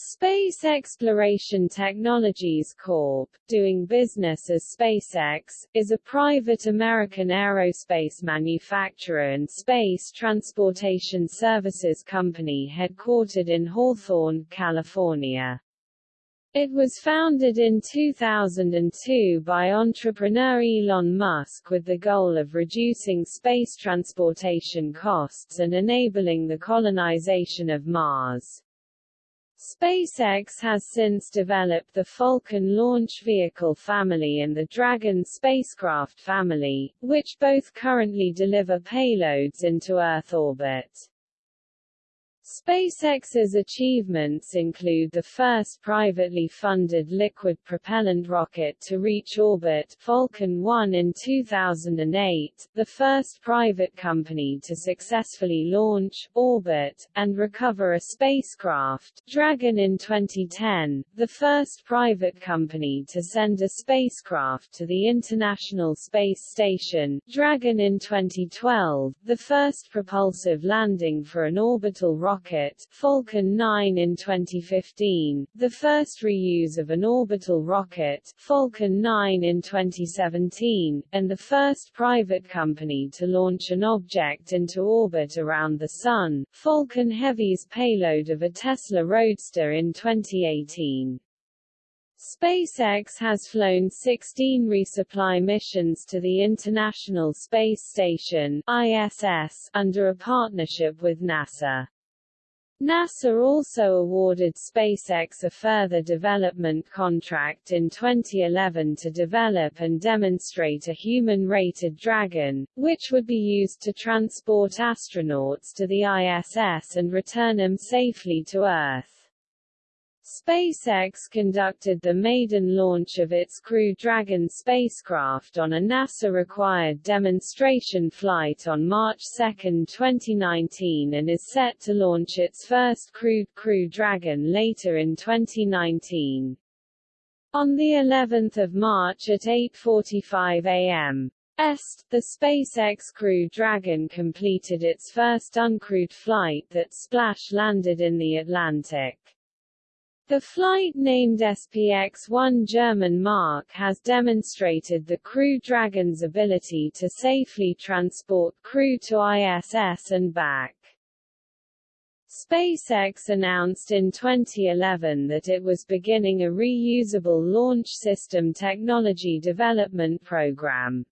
Space Exploration Technologies Corp., doing business as SpaceX, is a private American aerospace manufacturer and space transportation services company headquartered in Hawthorne, California. It was founded in 2002 by entrepreneur Elon Musk with the goal of reducing space transportation costs and enabling the colonization of Mars. SpaceX has since developed the Falcon launch vehicle family and the Dragon spacecraft family, which both currently deliver payloads into Earth orbit. SpaceX's achievements include the first privately funded liquid propellant rocket to reach orbit Falcon 1 in 2008, the first private company to successfully launch, orbit, and recover a spacecraft Dragon in 2010, the first private company to send a spacecraft to the International Space Station Dragon in 2012, the first propulsive landing for an orbital rocket rocket Falcon 9 in 2015, the first reuse of an orbital rocket Falcon 9 in 2017, and the first private company to launch an object into orbit around the Sun, Falcon Heavy's payload of a Tesla Roadster in 2018. SpaceX has flown 16 resupply missions to the International Space Station ISS, under a partnership with NASA. NASA also awarded SpaceX a further development contract in 2011 to develop and demonstrate a human-rated Dragon, which would be used to transport astronauts to the ISS and return them safely to Earth. SpaceX conducted the maiden launch of its Crew Dragon spacecraft on a NASA-required demonstration flight on March 2, 2019 and is set to launch its first crewed Crew Dragon later in 2019. On the 11th of March at 8.45 am. Est, the SpaceX Crew Dragon completed its first uncrewed flight that splash-landed in the Atlantic. The flight named SPX-1 German Mark has demonstrated the Crew Dragon's ability to safely transport crew to ISS and back. SpaceX announced in 2011 that it was beginning a reusable launch system technology development program.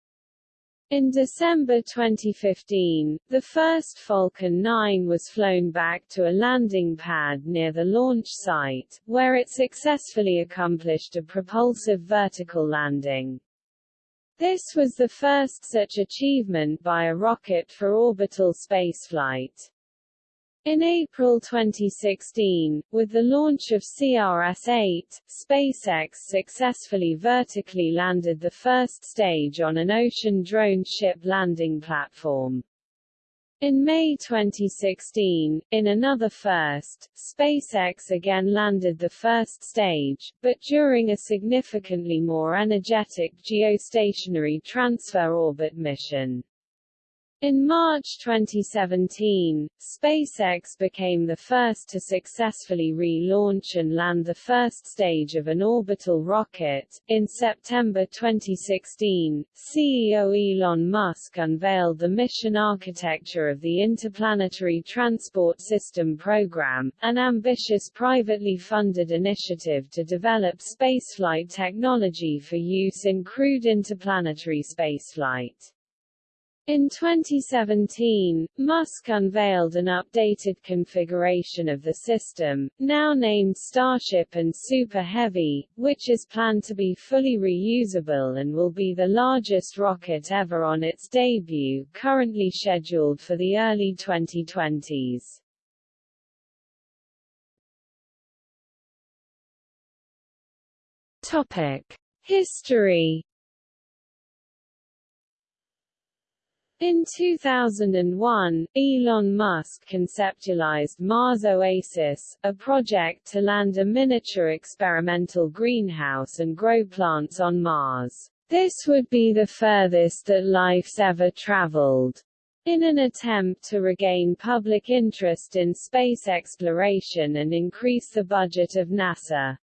In December 2015, the first Falcon 9 was flown back to a landing pad near the launch site, where it successfully accomplished a propulsive vertical landing. This was the first such achievement by a rocket for orbital spaceflight. In April 2016, with the launch of CRS-8, SpaceX successfully vertically landed the first stage on an ocean drone ship landing platform. In May 2016, in another first, SpaceX again landed the first stage, but during a significantly more energetic geostationary transfer orbit mission. In March 2017, SpaceX became the first to successfully relaunch and land the first stage of an orbital rocket. In September 2016, CEO Elon Musk unveiled the mission architecture of the Interplanetary Transport System Program, an ambitious privately funded initiative to develop spaceflight technology for use in crewed interplanetary spaceflight. In 2017, Musk unveiled an updated configuration of the system, now named Starship and Super Heavy, which is planned to be fully reusable and will be the largest rocket ever on its debut, currently scheduled for the early 2020s. Topic: History In 2001, Elon Musk conceptualized Mars Oasis, a project to land a miniature experimental greenhouse and grow plants on Mars. This would be the furthest that life's ever traveled. In an attempt to regain public interest in space exploration and increase the budget of NASA.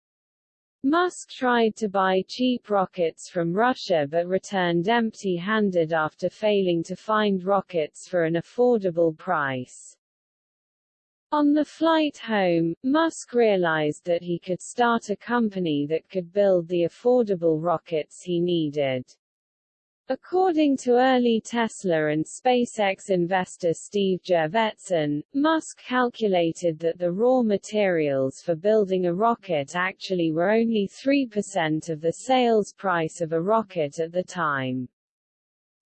Musk tried to buy cheap rockets from Russia but returned empty-handed after failing to find rockets for an affordable price. On the flight home, Musk realized that he could start a company that could build the affordable rockets he needed. According to early Tesla and SpaceX investor Steve Jurvetson, Musk calculated that the raw materials for building a rocket actually were only 3% of the sales price of a rocket at the time.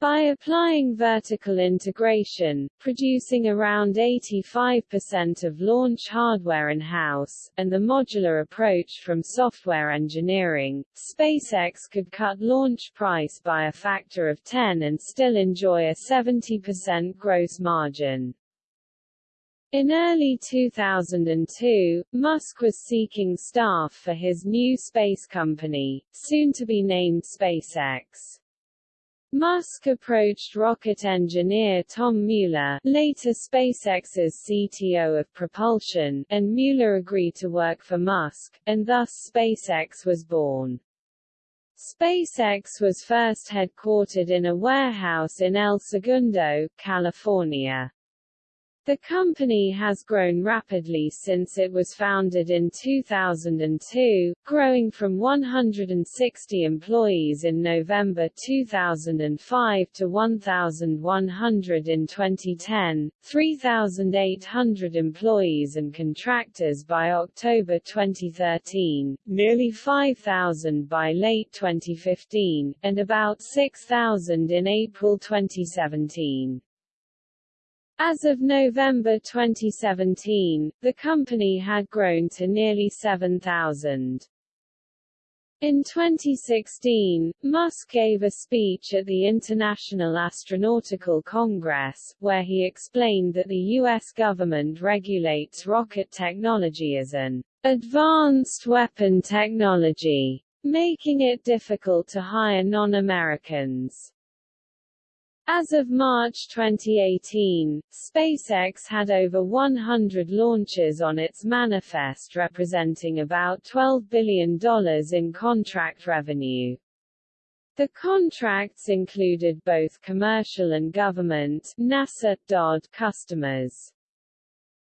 By applying vertical integration, producing around 85% of launch hardware in-house, and the modular approach from software engineering, SpaceX could cut launch price by a factor of 10 and still enjoy a 70% gross margin. In early 2002, Musk was seeking staff for his new space company, soon to be named SpaceX. Musk approached rocket engineer Tom Mueller, later SpaceX's CTO of propulsion, and Mueller agreed to work for Musk, and thus SpaceX was born. SpaceX was first headquartered in a warehouse in El Segundo, California. The company has grown rapidly since it was founded in 2002, growing from 160 employees in November 2005 to 1,100 in 2010, 3,800 employees and contractors by October 2013, nearly 5,000 by late 2015, and about 6,000 in April 2017. As of November 2017, the company had grown to nearly 7,000. In 2016, Musk gave a speech at the International Astronautical Congress, where he explained that the U.S. government regulates rocket technology as an advanced weapon technology, making it difficult to hire non-Americans. As of March 2018, SpaceX had over 100 launches on its manifest representing about $12 billion in contract revenue. The contracts included both commercial and government NASA DoD customers.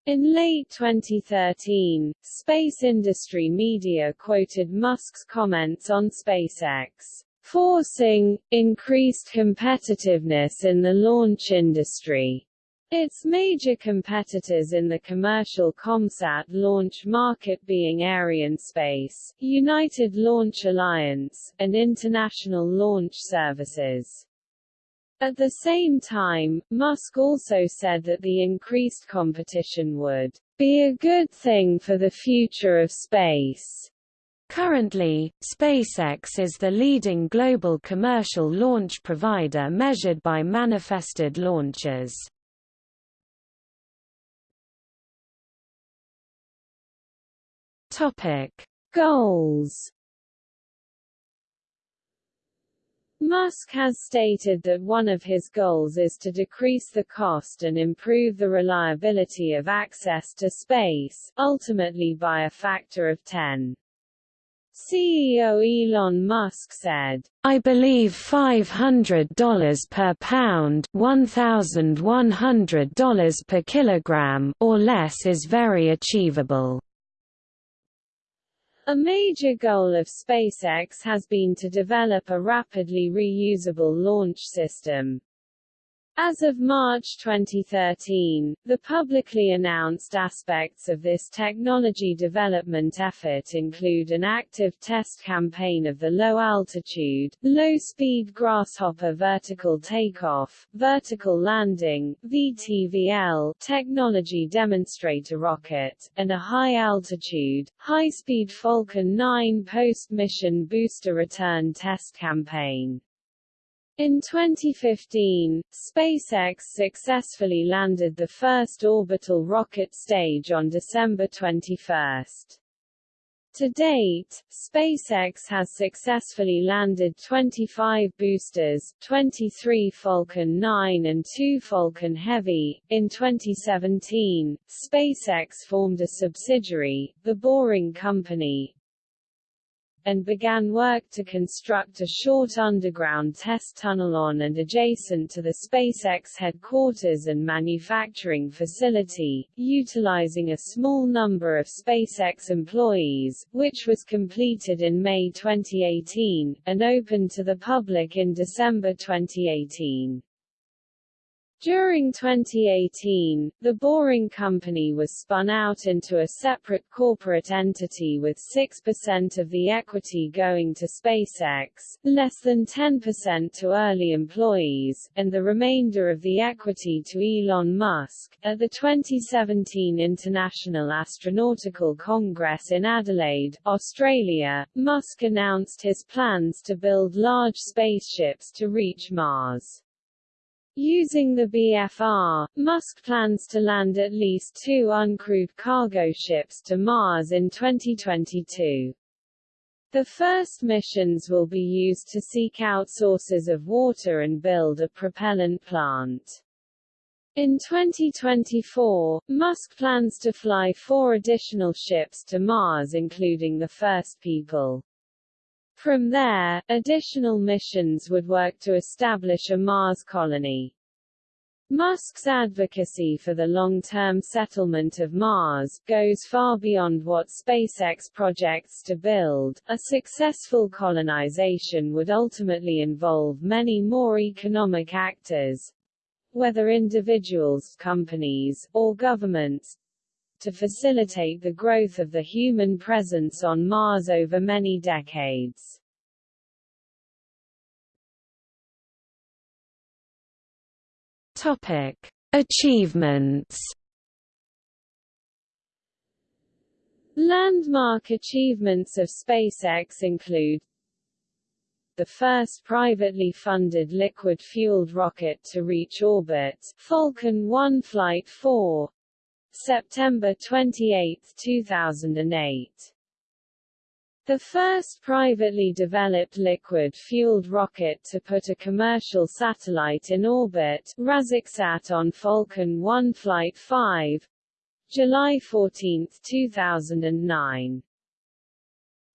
In late 2013, space industry media quoted Musk's comments on SpaceX forcing, increased competitiveness in the launch industry. Its major competitors in the commercial COMSAT launch market being Arianespace, United Launch Alliance, and International Launch Services. At the same time, Musk also said that the increased competition would be a good thing for the future of space. Currently, SpaceX is the leading global commercial launch provider measured by manifested launches. Topic: Goals. Musk has stated that one of his goals is to decrease the cost and improve the reliability of access to space, ultimately by a factor of 10. CEO Elon Musk said, I believe $500 per pound $1,100 per kilogram or less is very achievable. A major goal of SpaceX has been to develop a rapidly reusable launch system. As of March 2013, the publicly announced aspects of this technology development effort include an active test campaign of the low-altitude, low-speed Grasshopper vertical takeoff, vertical landing VTVL technology demonstrator rocket, and a high-altitude, high-speed Falcon 9 post-mission booster return test campaign. In 2015, SpaceX successfully landed the first orbital rocket stage on December 21. To date, SpaceX has successfully landed 25 boosters, 23 Falcon 9 and 2 Falcon Heavy. In 2017, SpaceX formed a subsidiary, the Boring Company, and began work to construct a short underground test tunnel on and adjacent to the SpaceX headquarters and manufacturing facility, utilizing a small number of SpaceX employees, which was completed in May 2018, and opened to the public in December 2018. During 2018, the Boring Company was spun out into a separate corporate entity with 6% of the equity going to SpaceX, less than 10% to early employees, and the remainder of the equity to Elon Musk. At the 2017 International Astronautical Congress in Adelaide, Australia, Musk announced his plans to build large spaceships to reach Mars. Using the BFR, Musk plans to land at least two uncrewed cargo ships to Mars in 2022. The first missions will be used to seek out sources of water and build a propellant plant. In 2024, Musk plans to fly four additional ships to Mars including the first people. From there, additional missions would work to establish a Mars colony. Musk's advocacy for the long-term settlement of Mars goes far beyond what SpaceX projects to build. A successful colonization would ultimately involve many more economic actors, whether individuals, companies, or governments, to facilitate the growth of the human presence on Mars over many decades. Topic: Achievements. Landmark achievements of SpaceX include the first privately funded liquid-fueled rocket to reach orbit, Falcon 1 Flight 4, September 28, 2008. The first privately developed liquid-fueled rocket to put a commercial satellite in orbit, RazakSAT on Falcon 1 Flight 5, July 14, 2009.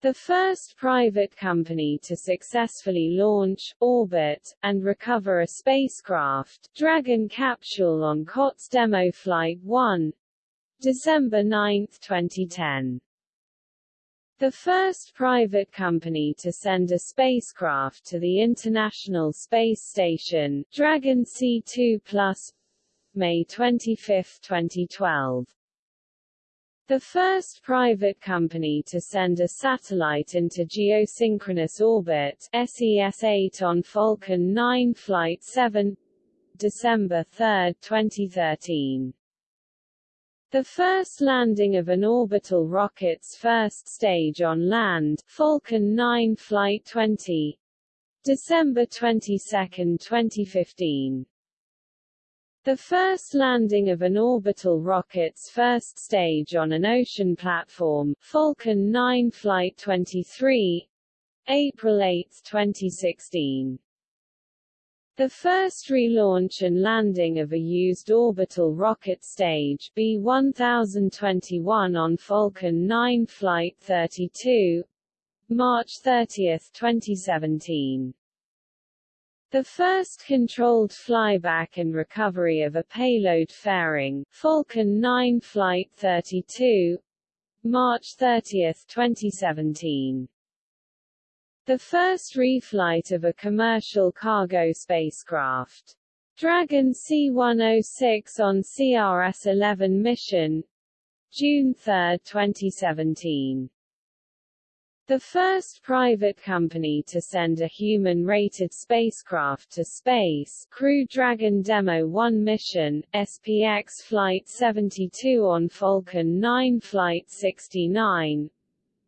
The first private company to successfully launch, orbit, and recover a spacecraft, Dragon capsule on COTS Demo Flight 1, December 9, 2010. The first private company to send a spacecraft to the International Space Station, Dragon C2 Plus, May 25, 2012. The first private company to send a satellite into geosynchronous orbit, SES-8 on Falcon 9 Flight 7, December 3, 2013. The first landing of an orbital rocket's first stage on land, Falcon 9 Flight 20, December 22, 2015. The first landing of an orbital rocket's first stage on an ocean platform, Falcon 9 Flight 23, April 8, 2016. The first relaunch and landing of a used orbital rocket stage B-1021 on Falcon 9 Flight 32, March 30, 2017. The first controlled flyback and recovery of a payload fairing, Falcon 9 Flight 32, March 30, 2017. The first reflight of a commercial cargo spacecraft. Dragon C-106 on CRS-11 mission, June 3, 2017. The first private company to send a human-rated spacecraft to space Crew Dragon Demo 1 mission, SPX Flight 72 on Falcon 9 Flight 69,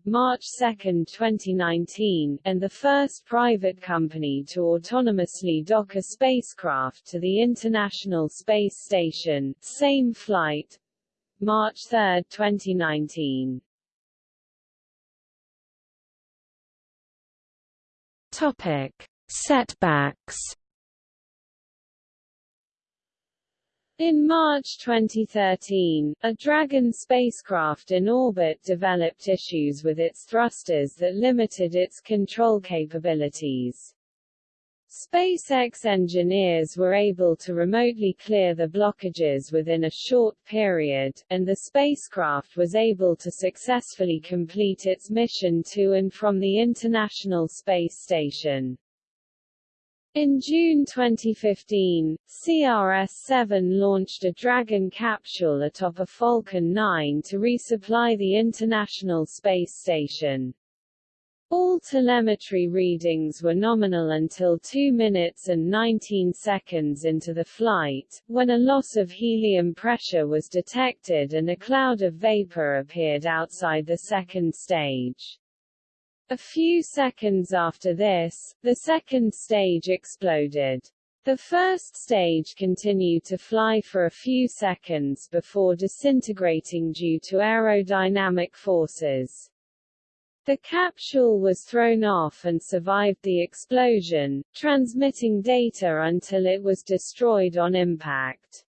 March 2, 2019, and the first private company to autonomously dock a spacecraft to the International Space Station, same flight, March 3, 2019. Topic: Setbacks In March 2013, a Dragon spacecraft in orbit developed issues with its thrusters that limited its control capabilities. SpaceX engineers were able to remotely clear the blockages within a short period, and the spacecraft was able to successfully complete its mission to and from the International Space Station. In June 2015, CRS-7 launched a Dragon capsule atop a Falcon 9 to resupply the International Space Station. All telemetry readings were nominal until 2 minutes and 19 seconds into the flight, when a loss of helium pressure was detected and a cloud of vapor appeared outside the second stage. A few seconds after this, the second stage exploded. The first stage continued to fly for a few seconds before disintegrating due to aerodynamic forces. The capsule was thrown off and survived the explosion, transmitting data until it was destroyed on impact.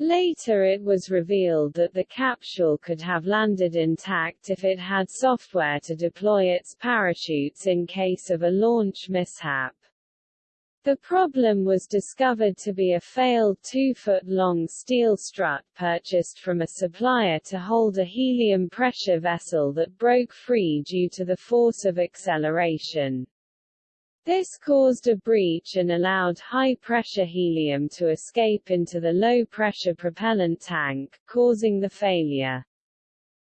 Later it was revealed that the capsule could have landed intact if it had software to deploy its parachutes in case of a launch mishap. The problem was discovered to be a failed 2-foot-long steel strut purchased from a supplier to hold a helium pressure vessel that broke free due to the force of acceleration. This caused a breach and allowed high-pressure helium to escape into the low-pressure propellant tank, causing the failure.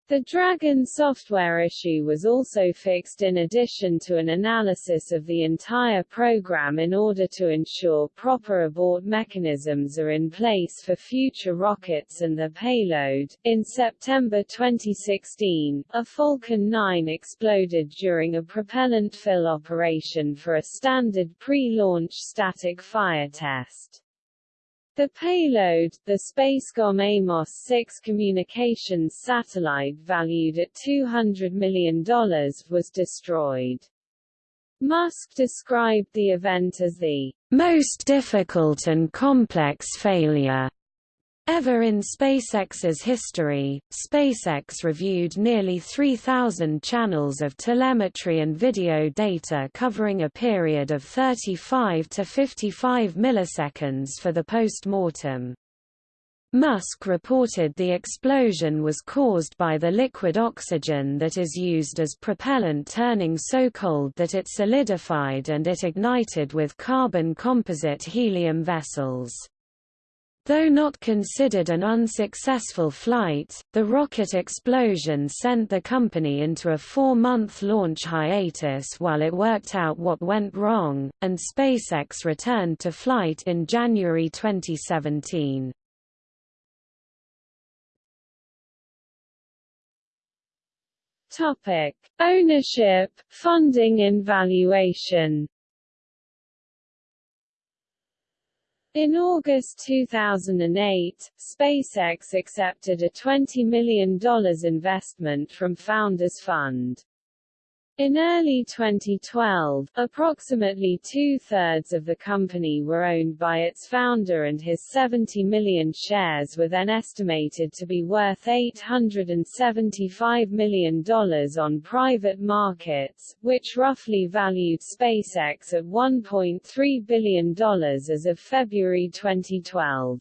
The Dragon software issue was also fixed in addition to an analysis of the entire program in order to ensure proper abort mechanisms are in place for future rockets and their payload. In September 2016, a Falcon 9 exploded during a propellant fill operation for a standard pre-launch static fire test. The payload, the Spacecom Amos-6 communications satellite valued at $200 million, was destroyed. Musk described the event as the most difficult and complex failure Ever in SpaceX's history, SpaceX reviewed nearly 3,000 channels of telemetry and video data covering a period of 35 to 55 milliseconds for the post-mortem. Musk reported the explosion was caused by the liquid oxygen that is used as propellant turning so cold that it solidified and it ignited with carbon composite helium vessels. Though not considered an unsuccessful flight, the rocket explosion sent the company into a four-month launch hiatus while it worked out what went wrong, and SpaceX returned to flight in January 2017. Topic: Ownership, funding and valuation In August 2008, SpaceX accepted a $20 million investment from Founders Fund. In early 2012, approximately two-thirds of the company were owned by its founder and his 70 million shares were then estimated to be worth $875 million on private markets, which roughly valued SpaceX at $1.3 billion as of February 2012.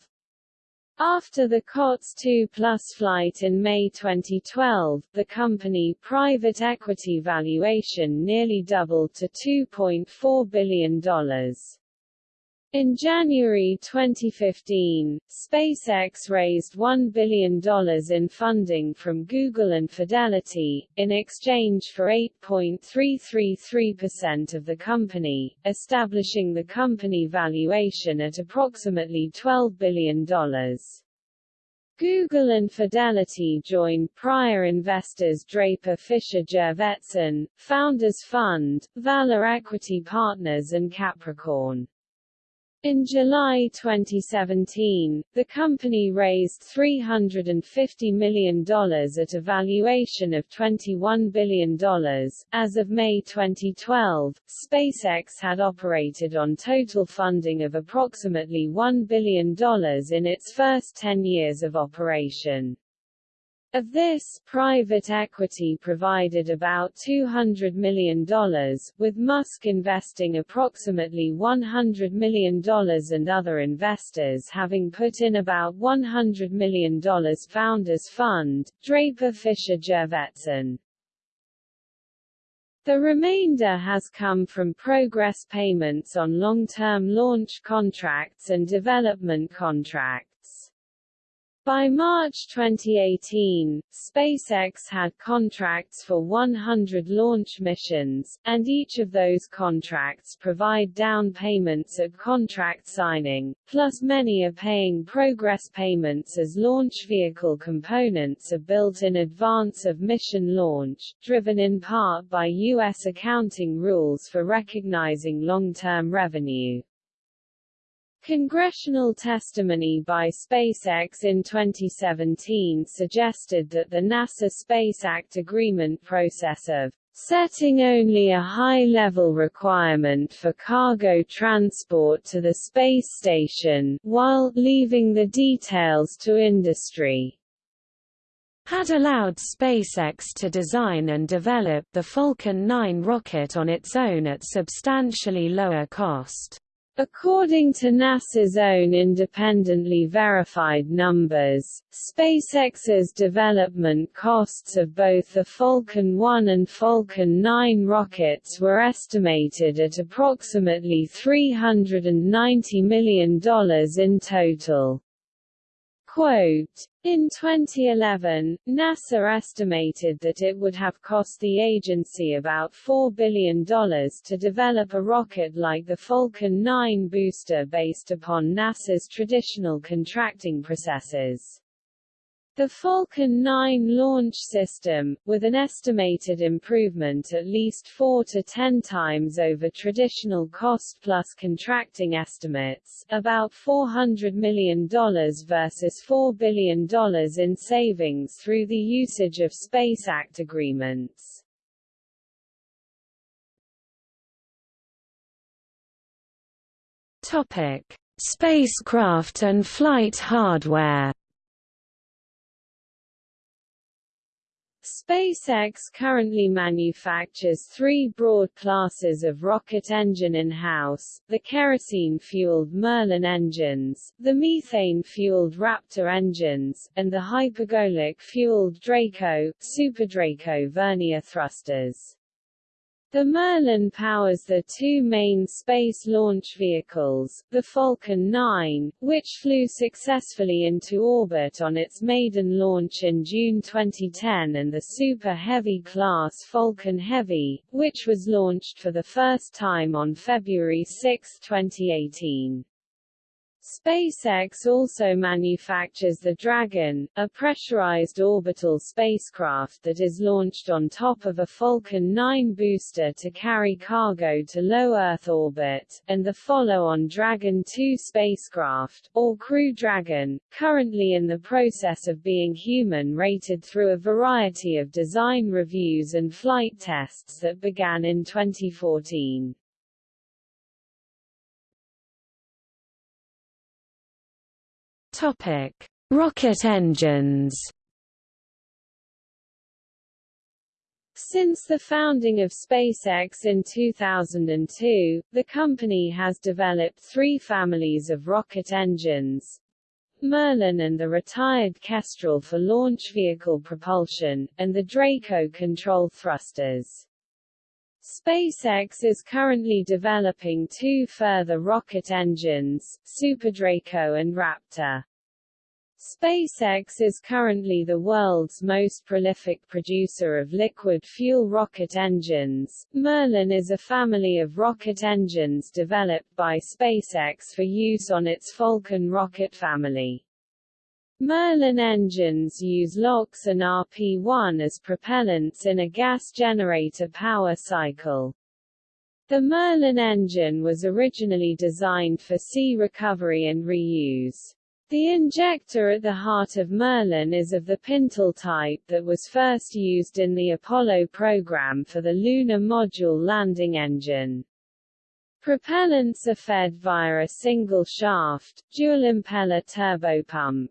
After the COTS 2 Plus flight in May 2012, the company private equity valuation nearly doubled to $2.4 billion. In January 2015, SpaceX raised $1 billion in funding from Google and Fidelity, in exchange for 8.333% of the company, establishing the company valuation at approximately $12 billion. Google and Fidelity joined prior investors Draper Fisher Jurvetson, Founders Fund, Valor Equity Partners and Capricorn. In July 2017, the company raised $350 million at a valuation of $21 billion. As of May 2012, SpaceX had operated on total funding of approximately $1 billion in its first 10 years of operation. Of this, private equity provided about $200 million, with Musk investing approximately $100 million and other investors having put in about $100 million Founders Fund, Draper Fisher Jurvetson. The remainder has come from progress payments on long-term launch contracts and development contracts. By March 2018, SpaceX had contracts for 100 launch missions, and each of those contracts provide down payments at contract signing, plus many are paying progress payments as launch vehicle components are built in advance of mission launch, driven in part by U.S. accounting rules for recognizing long-term revenue. Congressional testimony by SpaceX in 2017 suggested that the NASA Space Act agreement process of setting only a high-level requirement for cargo transport to the space station, while leaving the details to industry had allowed SpaceX to design and develop the Falcon 9 rocket on its own at substantially lower cost. According to NASA's own independently verified numbers, SpaceX's development costs of both the Falcon 1 and Falcon 9 rockets were estimated at approximately $390 million in total. Quote, in 2011, NASA estimated that it would have cost the agency about $4 billion to develop a rocket like the Falcon 9 booster based upon NASA's traditional contracting processes. The Falcon 9 launch system, with an estimated improvement at least 4 to 10 times over traditional cost-plus contracting estimates, about $400 million versus $4 billion in savings through the usage of Space Act agreements. Topic: Spacecraft and flight hardware. SpaceX currently manufactures three broad classes of rocket engine in-house, the kerosene-fueled Merlin engines, the methane-fueled Raptor engines, and the hypergolic-fueled Draco, Super Draco vernier thrusters. The Merlin powers the two main space launch vehicles, the Falcon 9, which flew successfully into orbit on its maiden launch in June 2010 and the Super Heavy class Falcon Heavy, which was launched for the first time on February 6, 2018. SpaceX also manufactures the Dragon, a pressurized orbital spacecraft that is launched on top of a Falcon 9 booster to carry cargo to low Earth orbit, and the follow-on Dragon 2 spacecraft, or Crew Dragon, currently in the process of being human-rated through a variety of design reviews and flight tests that began in 2014. Topic: Rocket engines. Since the founding of SpaceX in 2002, the company has developed three families of rocket engines, Merlin and the retired Kestrel for launch vehicle propulsion, and the Draco control thrusters. SpaceX is currently developing two further rocket engines, SuperDraco and Raptor. SpaceX is currently the world's most prolific producer of liquid fuel rocket engines. Merlin is a family of rocket engines developed by SpaceX for use on its Falcon rocket family. Merlin engines use LOX and RP-1 as propellants in a gas generator power cycle. The Merlin engine was originally designed for sea recovery and reuse. The injector at the heart of Merlin is of the Pintle type that was first used in the Apollo program for the Lunar Module landing engine. Propellants are fed via a single shaft, dual-impeller turbopump.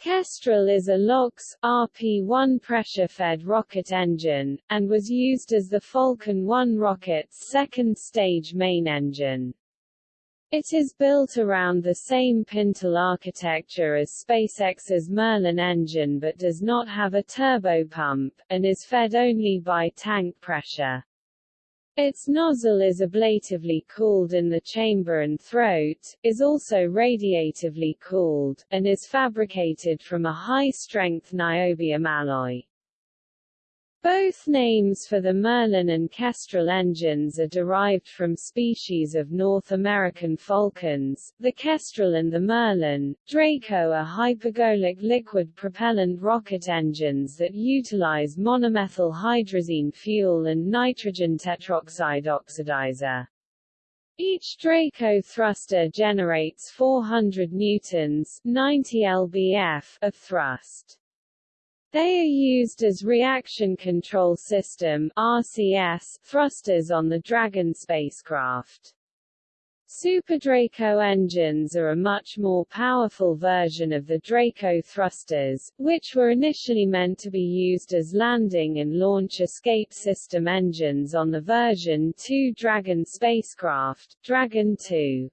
Kestrel is a LOX, RP-1 pressure-fed rocket engine, and was used as the Falcon 1 rocket's second-stage main engine. It is built around the same Pintle architecture as SpaceX's Merlin engine but does not have a turbopump, and is fed only by tank pressure. Its nozzle is ablatively cooled in the chamber and throat, is also radiatively cooled, and is fabricated from a high-strength niobium alloy. Both names for the Merlin and Kestrel engines are derived from species of North American falcons, the Kestrel and the Merlin. Draco are hypergolic liquid propellant rocket engines that utilize monomethyl hydrazine fuel and nitrogen tetroxide oxidizer. Each Draco thruster generates 400 newtons 90 lbf of thrust. They are used as Reaction Control System RCS thrusters on the Dragon spacecraft. Super Draco engines are a much more powerful version of the Draco thrusters, which were initially meant to be used as landing and launch escape system engines on the version 2 Dragon spacecraft, Dragon 2.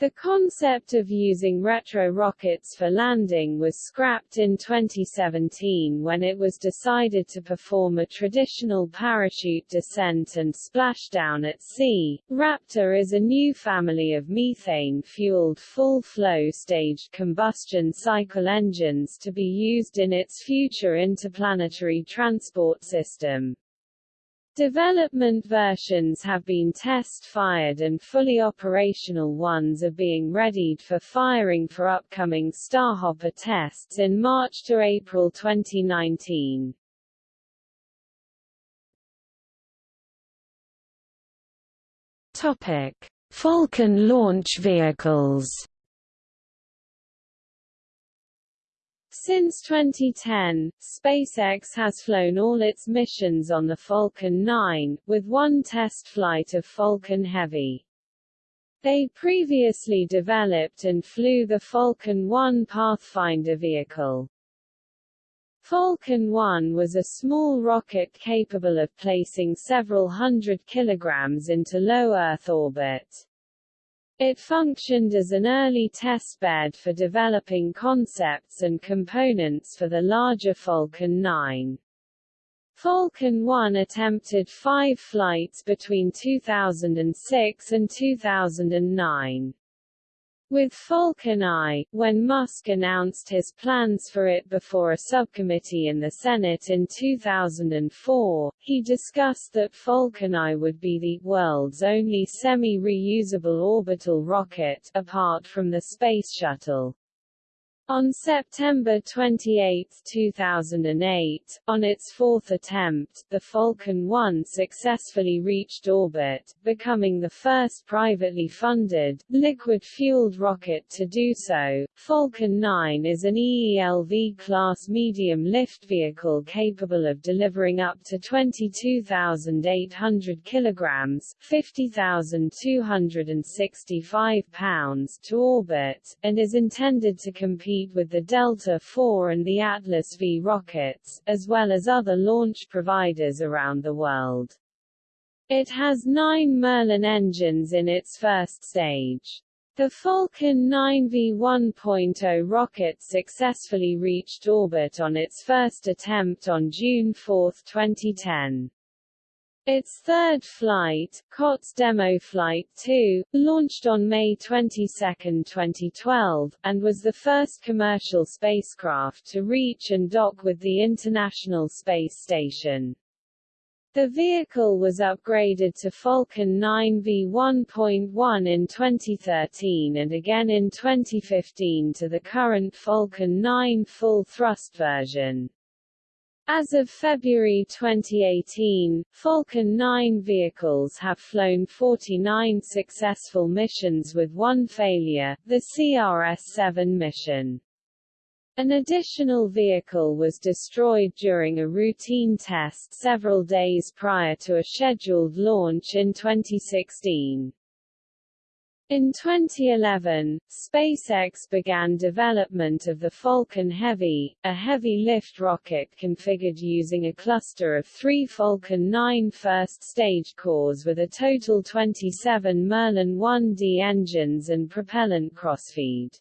The concept of using retro rockets for landing was scrapped in 2017 when it was decided to perform a traditional parachute descent and splashdown at sea. Raptor is a new family of methane-fueled full-flow staged combustion cycle engines to be used in its future interplanetary transport system. Development versions have been test-fired and fully operational ones are being readied for firing for upcoming Starhopper tests in March to April 2019. Topic: Falcon launch vehicles Since 2010, SpaceX has flown all its missions on the Falcon 9, with one test flight of Falcon Heavy. They previously developed and flew the Falcon 1 Pathfinder vehicle. Falcon 1 was a small rocket capable of placing several hundred kilograms into low Earth orbit. It functioned as an early testbed for developing concepts and components for the larger Falcon 9. Falcon 1 attempted five flights between 2006 and 2009. With Falcon I, when Musk announced his plans for it before a subcommittee in the Senate in 2004, he discussed that Falcon I would be the world's only semi-reusable orbital rocket, apart from the Space Shuttle. On September 28, 2008, on its fourth attempt, the Falcon 1 successfully reached orbit, becoming the first privately funded, liquid-fueled rocket to do so. Falcon 9 is an EELV-class medium-lift vehicle capable of delivering up to 22,800 kilograms 50,265 pounds to orbit, and is intended to compete with the Delta IV and the Atlas V rockets, as well as other launch providers around the world. It has nine Merlin engines in its first stage. The Falcon 9V 1.0 rocket successfully reached orbit on its first attempt on June 4, 2010. Its third flight, COTS Demo Flight 2, launched on May 22, 2012, and was the first commercial spacecraft to reach and dock with the International Space Station. The vehicle was upgraded to Falcon 9 V1.1 in 2013 and again in 2015 to the current Falcon 9 full-thrust version. As of February 2018, Falcon 9 vehicles have flown 49 successful missions with one failure, the CRS-7 mission. An additional vehicle was destroyed during a routine test several days prior to a scheduled launch in 2016. In 2011, SpaceX began development of the Falcon Heavy, a heavy-lift rocket configured using a cluster of three Falcon 9 first-stage cores with a total 27 Merlin 1D engines and propellant crossfeed.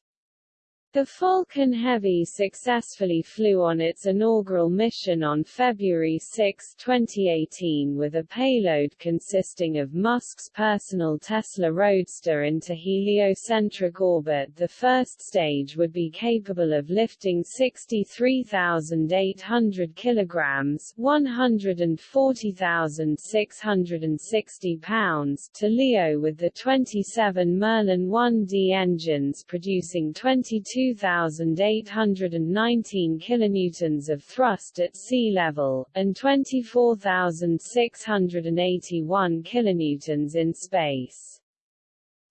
The Falcon Heavy successfully flew on its inaugural mission on February 6, 2018 with a payload consisting of Musk's personal Tesla Roadster into heliocentric orbit. The first stage would be capable of lifting 63,800 kilograms, 140,660 pounds to LEO with the 27 Merlin 1D engines producing 22 2,819 kilonewtons of thrust at sea level, and 24,681 kilonewtons in space.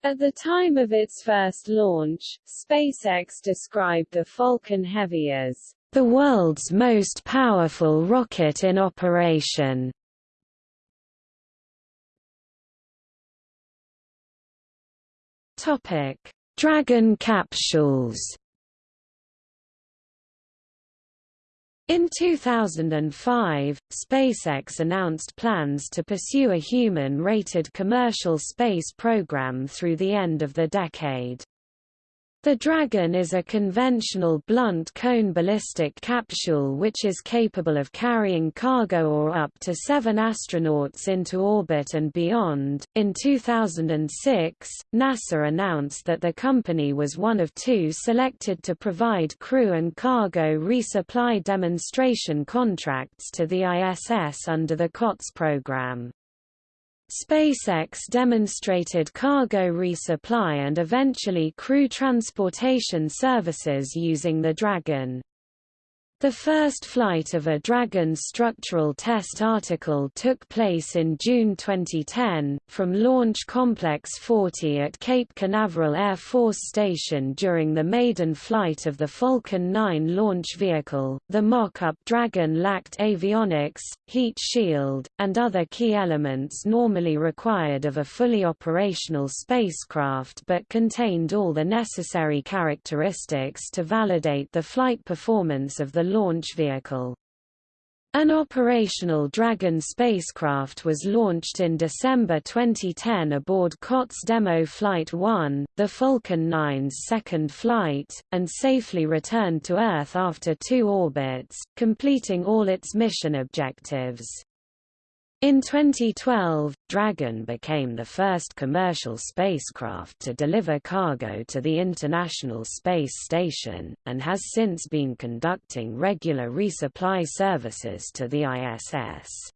At the time of its first launch, SpaceX described the Falcon Heavy as the world's most powerful rocket in operation. Topic: Dragon capsules In 2005, SpaceX announced plans to pursue a human-rated commercial space program through the end of the decade. The Dragon is a conventional blunt cone ballistic capsule which is capable of carrying cargo or up to seven astronauts into orbit and beyond. In 2006, NASA announced that the company was one of two selected to provide crew and cargo resupply demonstration contracts to the ISS under the COTS program. SpaceX demonstrated cargo resupply and eventually crew transportation services using the Dragon. The first flight of a Dragon structural test article took place in June 2010, from Launch Complex 40 at Cape Canaveral Air Force Station during the maiden flight of the Falcon 9 launch vehicle. The mock-up Dragon lacked avionics, heat shield, and other key elements normally required of a fully operational spacecraft but contained all the necessary characteristics to validate the flight performance of the launch vehicle. An operational Dragon spacecraft was launched in December 2010 aboard COTS Demo Flight 1, the Falcon 9's second flight, and safely returned to Earth after two orbits, completing all its mission objectives. In 2012, Dragon became the first commercial spacecraft to deliver cargo to the International Space Station, and has since been conducting regular resupply services to the ISS.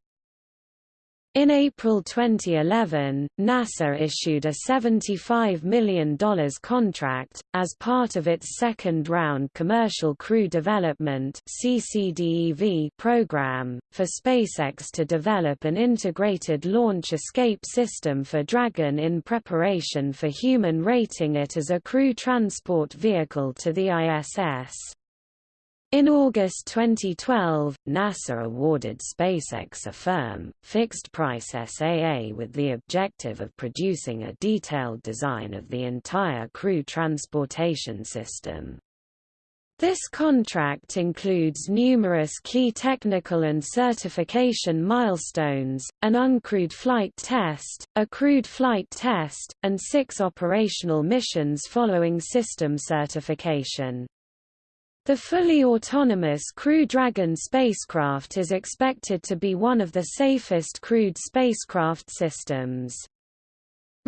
In April 2011, NASA issued a $75 million contract, as part of its second-round Commercial Crew Development program, for SpaceX to develop an integrated launch escape system for Dragon in preparation for human rating it as a crew transport vehicle to the ISS. In August 2012, NASA awarded SpaceX a firm, fixed-price SAA with the objective of producing a detailed design of the entire crew transportation system. This contract includes numerous key technical and certification milestones, an uncrewed flight test, a crewed flight test, and six operational missions following system certification. The fully autonomous Crew Dragon spacecraft is expected to be one of the safest crewed spacecraft systems.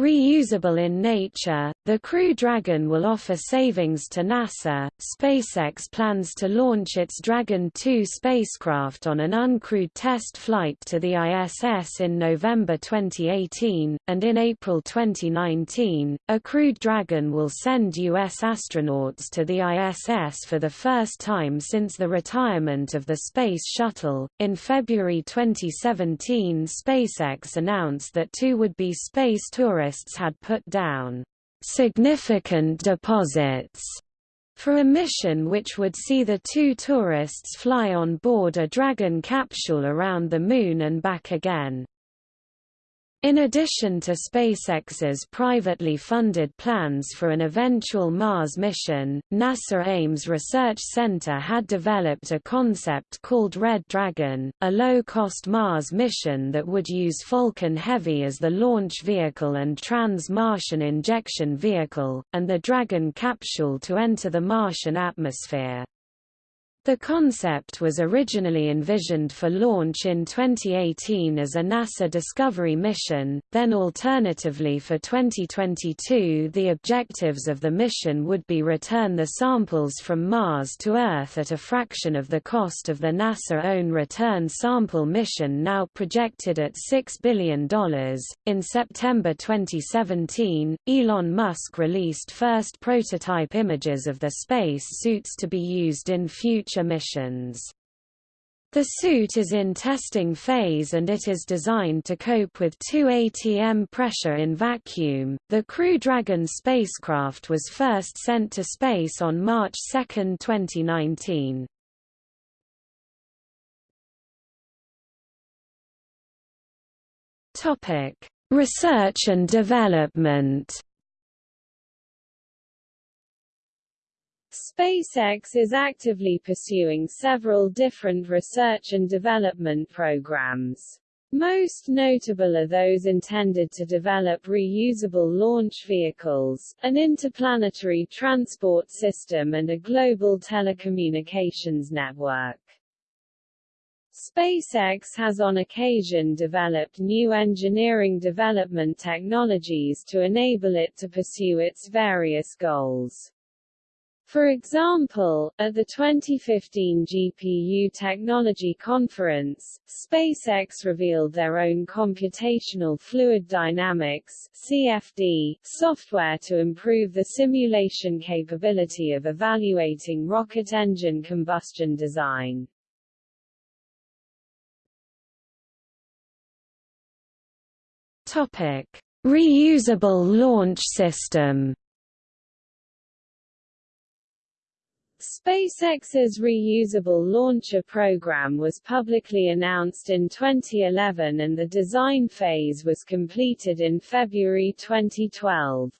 Reusable in nature, the Crew Dragon will offer savings to NASA. SpaceX plans to launch its Dragon 2 spacecraft on an uncrewed test flight to the ISS in November 2018, and in April 2019, a crewed Dragon will send U.S. astronauts to the ISS for the first time since the retirement of the Space Shuttle. In February 2017, SpaceX announced that two would be space tourists tourists had put down significant deposits for a mission which would see the two tourists fly on board a Dragon capsule around the Moon and back again. In addition to SpaceX's privately funded plans for an eventual Mars mission, NASA Ames Research Center had developed a concept called Red Dragon, a low-cost Mars mission that would use Falcon Heavy as the launch vehicle and trans-Martian injection vehicle, and the Dragon capsule to enter the Martian atmosphere. The concept was originally envisioned for launch in 2018 as a NASA Discovery mission, then alternatively for 2022 the objectives of the mission would be return the samples from Mars to Earth at a fraction of the cost of the NASA-own return sample mission now projected at $6 billion. In September 2017, Elon Musk released first prototype images of the space suits to be used in future future missions. The suit is in testing phase and it is designed to cope with 2 atm pressure in vacuum. The Crew Dragon spacecraft was first sent to space on March 2, 2019. Topic: Research and development. SpaceX is actively pursuing several different research and development programs. Most notable are those intended to develop reusable launch vehicles, an interplanetary transport system and a global telecommunications network. SpaceX has on occasion developed new engineering development technologies to enable it to pursue its various goals. For example, at the 2015 GPU Technology Conference, SpaceX revealed their own computational fluid dynamics (CFD) software to improve the simulation capability of evaluating rocket engine combustion design. Topic: Reusable launch system. SpaceX's reusable launcher program was publicly announced in 2011 and the design phase was completed in February 2012.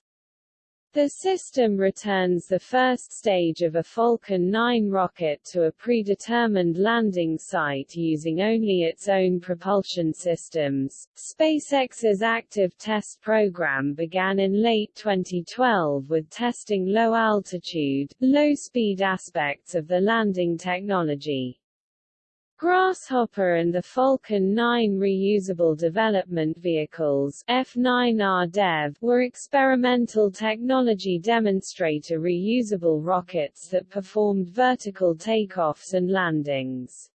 The system returns the first stage of a Falcon 9 rocket to a predetermined landing site using only its own propulsion systems. SpaceX's active test program began in late 2012 with testing low-altitude, low-speed aspects of the landing technology. Grasshopper and the Falcon 9 reusable development vehicles F9R Dev were experimental technology demonstrator reusable rockets that performed vertical takeoffs and landings.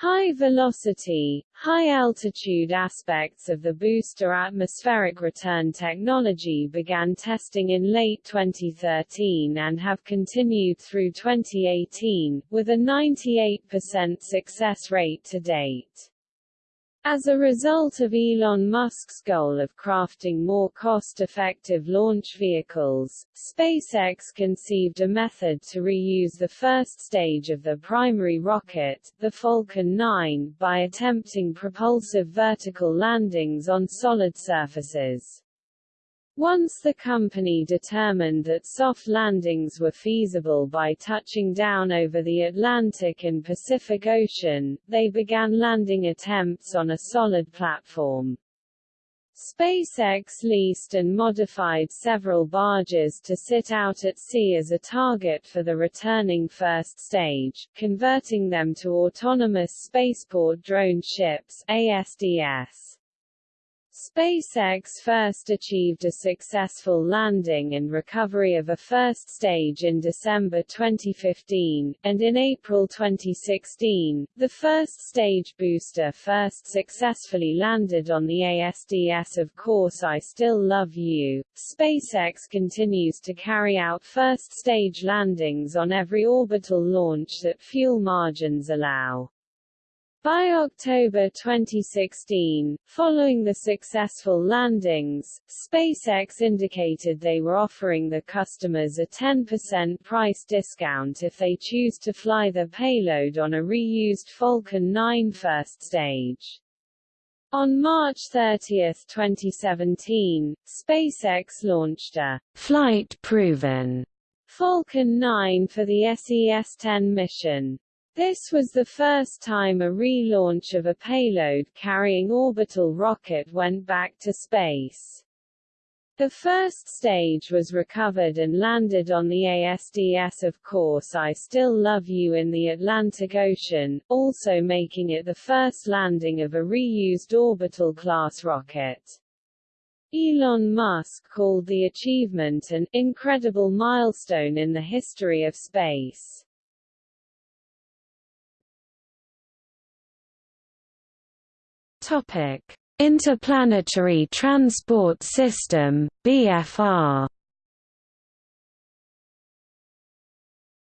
High-velocity, high-altitude aspects of the booster atmospheric return technology began testing in late 2013 and have continued through 2018, with a 98% success rate to date. As a result of Elon Musk's goal of crafting more cost-effective launch vehicles, SpaceX conceived a method to reuse the first stage of the primary rocket, the Falcon 9, by attempting propulsive vertical landings on solid surfaces. Once the company determined that soft landings were feasible by touching down over the Atlantic and Pacific Ocean, they began landing attempts on a solid platform. SpaceX leased and modified several barges to sit out at sea as a target for the returning first stage, converting them to autonomous spaceport drone ships ASDS. SpaceX first achieved a successful landing and recovery of a first stage in December 2015, and in April 2016, the first stage booster first successfully landed on the ASDS Of course I Still Love You. SpaceX continues to carry out first stage landings on every orbital launch that fuel margins allow. By October 2016, following the successful landings, SpaceX indicated they were offering the customers a 10% price discount if they choose to fly the payload on a reused Falcon 9 first stage. On March 30, 2017, SpaceX launched a flight-proven Falcon 9 for the SES-10 mission. This was the first time a relaunch of a payload carrying orbital rocket went back to space. The first stage was recovered and landed on the ASDS Of course I Still Love You in the Atlantic Ocean, also making it the first landing of a reused orbital-class rocket. Elon Musk called the achievement an incredible milestone in the history of space. Topic: Interplanetary Transport System (BFR).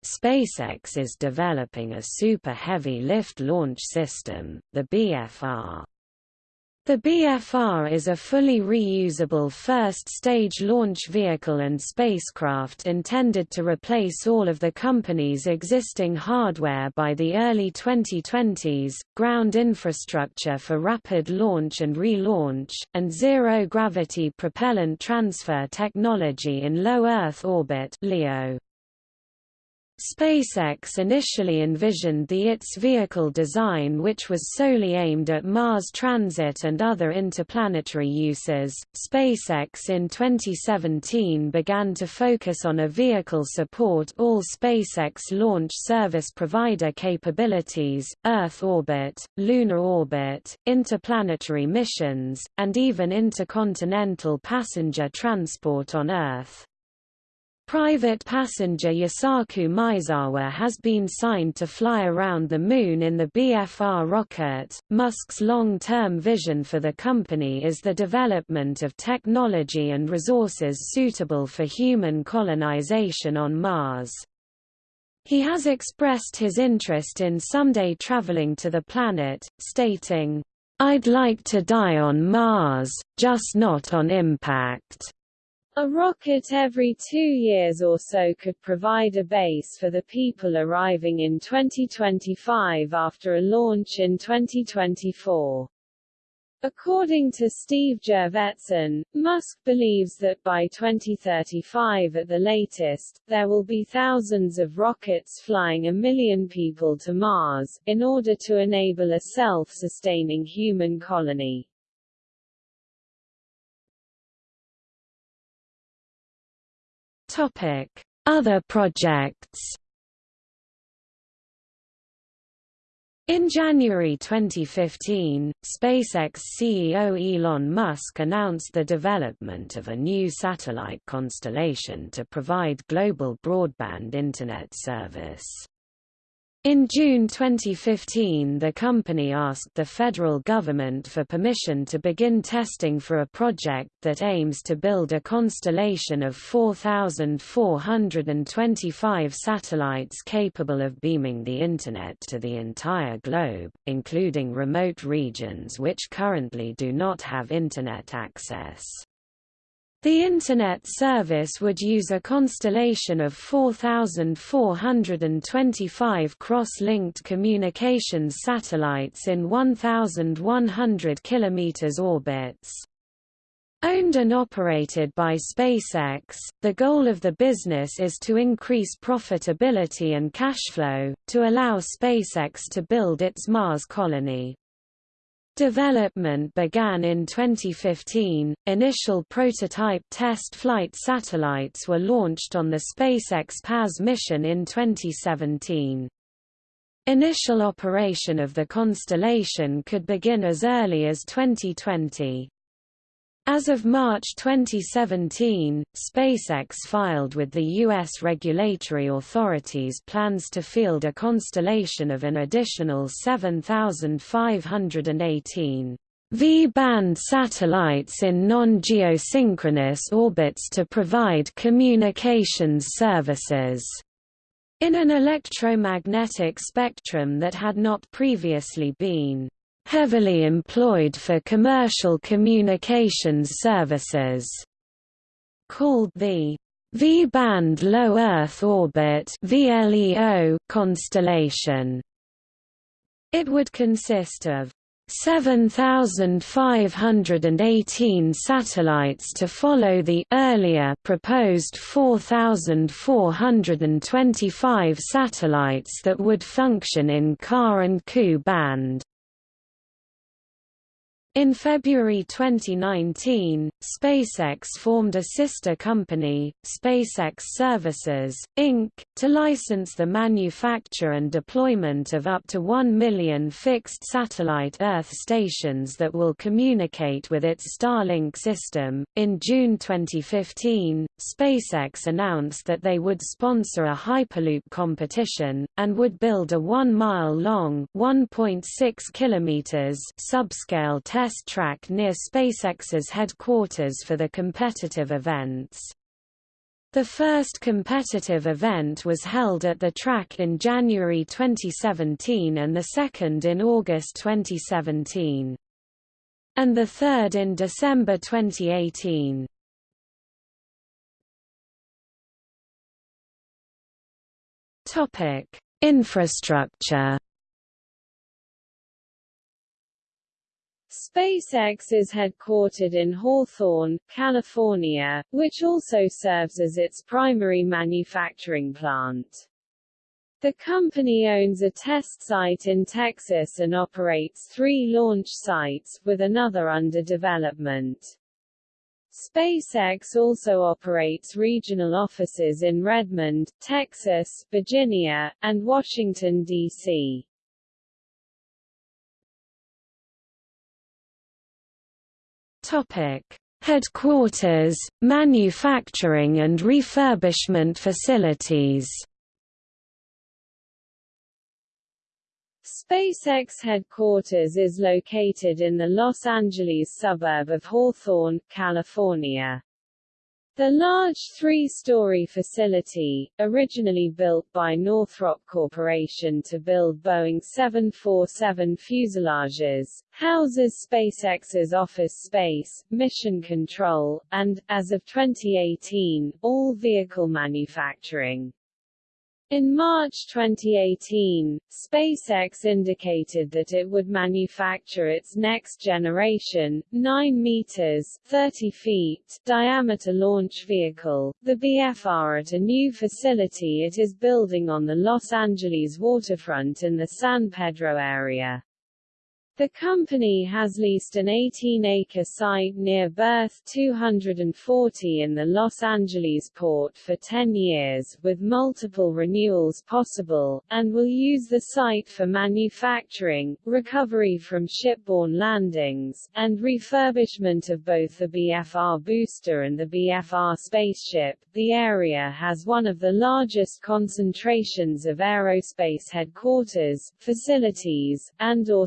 SpaceX is developing a super heavy lift launch system, the BFR. The BFR is a fully reusable first-stage launch vehicle and spacecraft intended to replace all of the company's existing hardware by the early 2020s, ground infrastructure for rapid launch and relaunch, and zero-gravity propellant transfer technology in low Earth orbit LEO. SpaceX initially envisioned the ITS vehicle design which was solely aimed at Mars transit and other interplanetary uses. SpaceX in 2017 began to focus on a vehicle support all SpaceX launch service provider capabilities, Earth orbit, lunar orbit, interplanetary missions, and even intercontinental passenger transport on Earth. Private passenger Yusaku Maezawa has been signed to fly around the Moon in the BFR rocket. Musk's long term vision for the company is the development of technology and resources suitable for human colonization on Mars. He has expressed his interest in someday traveling to the planet, stating, I'd like to die on Mars, just not on impact. A rocket every two years or so could provide a base for the people arriving in 2025 after a launch in 2024. According to Steve Jurvetson, Musk believes that by 2035 at the latest, there will be thousands of rockets flying a million people to Mars, in order to enable a self-sustaining human colony. Topic: Other projects. In January 2015, SpaceX CEO Elon Musk announced the development of a new satellite constellation to provide global broadband Internet service. In June 2015 the company asked the federal government for permission to begin testing for a project that aims to build a constellation of 4,425 satellites capable of beaming the Internet to the entire globe, including remote regions which currently do not have Internet access. The Internet service would use a constellation of 4,425 cross-linked communications satellites in 1,100 km orbits. Owned and operated by SpaceX, the goal of the business is to increase profitability and cash flow, to allow SpaceX to build its Mars colony. Development began in 2015. Initial prototype test flight satellites were launched on the SpaceX PAZ mission in 2017. Initial operation of the constellation could begin as early as 2020. As of March 2017, SpaceX filed with the U.S. regulatory authorities plans to field a constellation of an additional 7,518 V-band satellites in non-geosynchronous orbits to provide communications services in an electromagnetic spectrum that had not previously been heavily employed for commercial communications services, called the V-band low Earth orbit constellation. It would consist of 7,518 satellites to follow the earlier proposed 4,425 satellites that would function in Ka and Ku band. In February 2019, SpaceX formed a sister company, SpaceX Services, Inc., to license the manufacture and deployment of up to 1 million fixed satellite Earth stations that will communicate with its Starlink system. In June 2015, SpaceX announced that they would sponsor a Hyperloop competition, and would build a 1 mile long (1.6 kilometers) subscale test test track near SpaceX's headquarters for the competitive events. The first competitive event was held at the track in January 2017 and the second in August 2017. And the third in December 2018. Topic: Infrastructure SpaceX is headquartered in Hawthorne, California, which also serves as its primary manufacturing plant. The company owns a test site in Texas and operates three launch sites, with another under development. SpaceX also operates regional offices in Redmond, Texas, Virginia, and Washington, D.C. Topic: Headquarters, manufacturing and refurbishment facilities. SpaceX headquarters is located in the Los Angeles suburb of Hawthorne, California. The large three-story facility, originally built by Northrop Corporation to build Boeing 747 fuselages, houses SpaceX's office space, mission control, and, as of 2018, all vehicle manufacturing. In March 2018, SpaceX indicated that it would manufacture its next generation, 9 meters 30 feet diameter launch vehicle, the BFR at a new facility it is building on the Los Angeles waterfront in the San Pedro area. The company has leased an 18-acre site near Berth 240 in the Los Angeles port for 10 years, with multiple renewals possible, and will use the site for manufacturing, recovery from shipborne landings, and refurbishment of both the BFR booster and the BFR spaceship. The area has one of the largest concentrations of aerospace headquarters, facilities, and or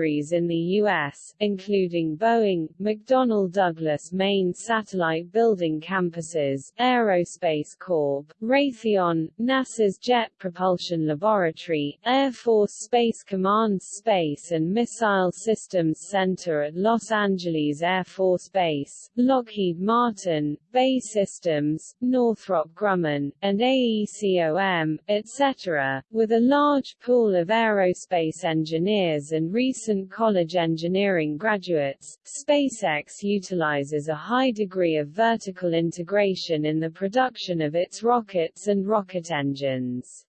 subsidiaries in the U.S., including Boeing, McDonnell Douglas main satellite building campuses, Aerospace Corp., Raytheon, NASA's Jet Propulsion Laboratory, Air Force Space Command's Space and Missile Systems Center at Los Angeles Air Force Base, Lockheed Martin, BAE Systems, Northrop Grumman, and AECOM, etc., with a large pool of aerospace engineers and recent recent college engineering graduates, SpaceX utilizes a high degree of vertical integration in the production of its rockets and rocket engines.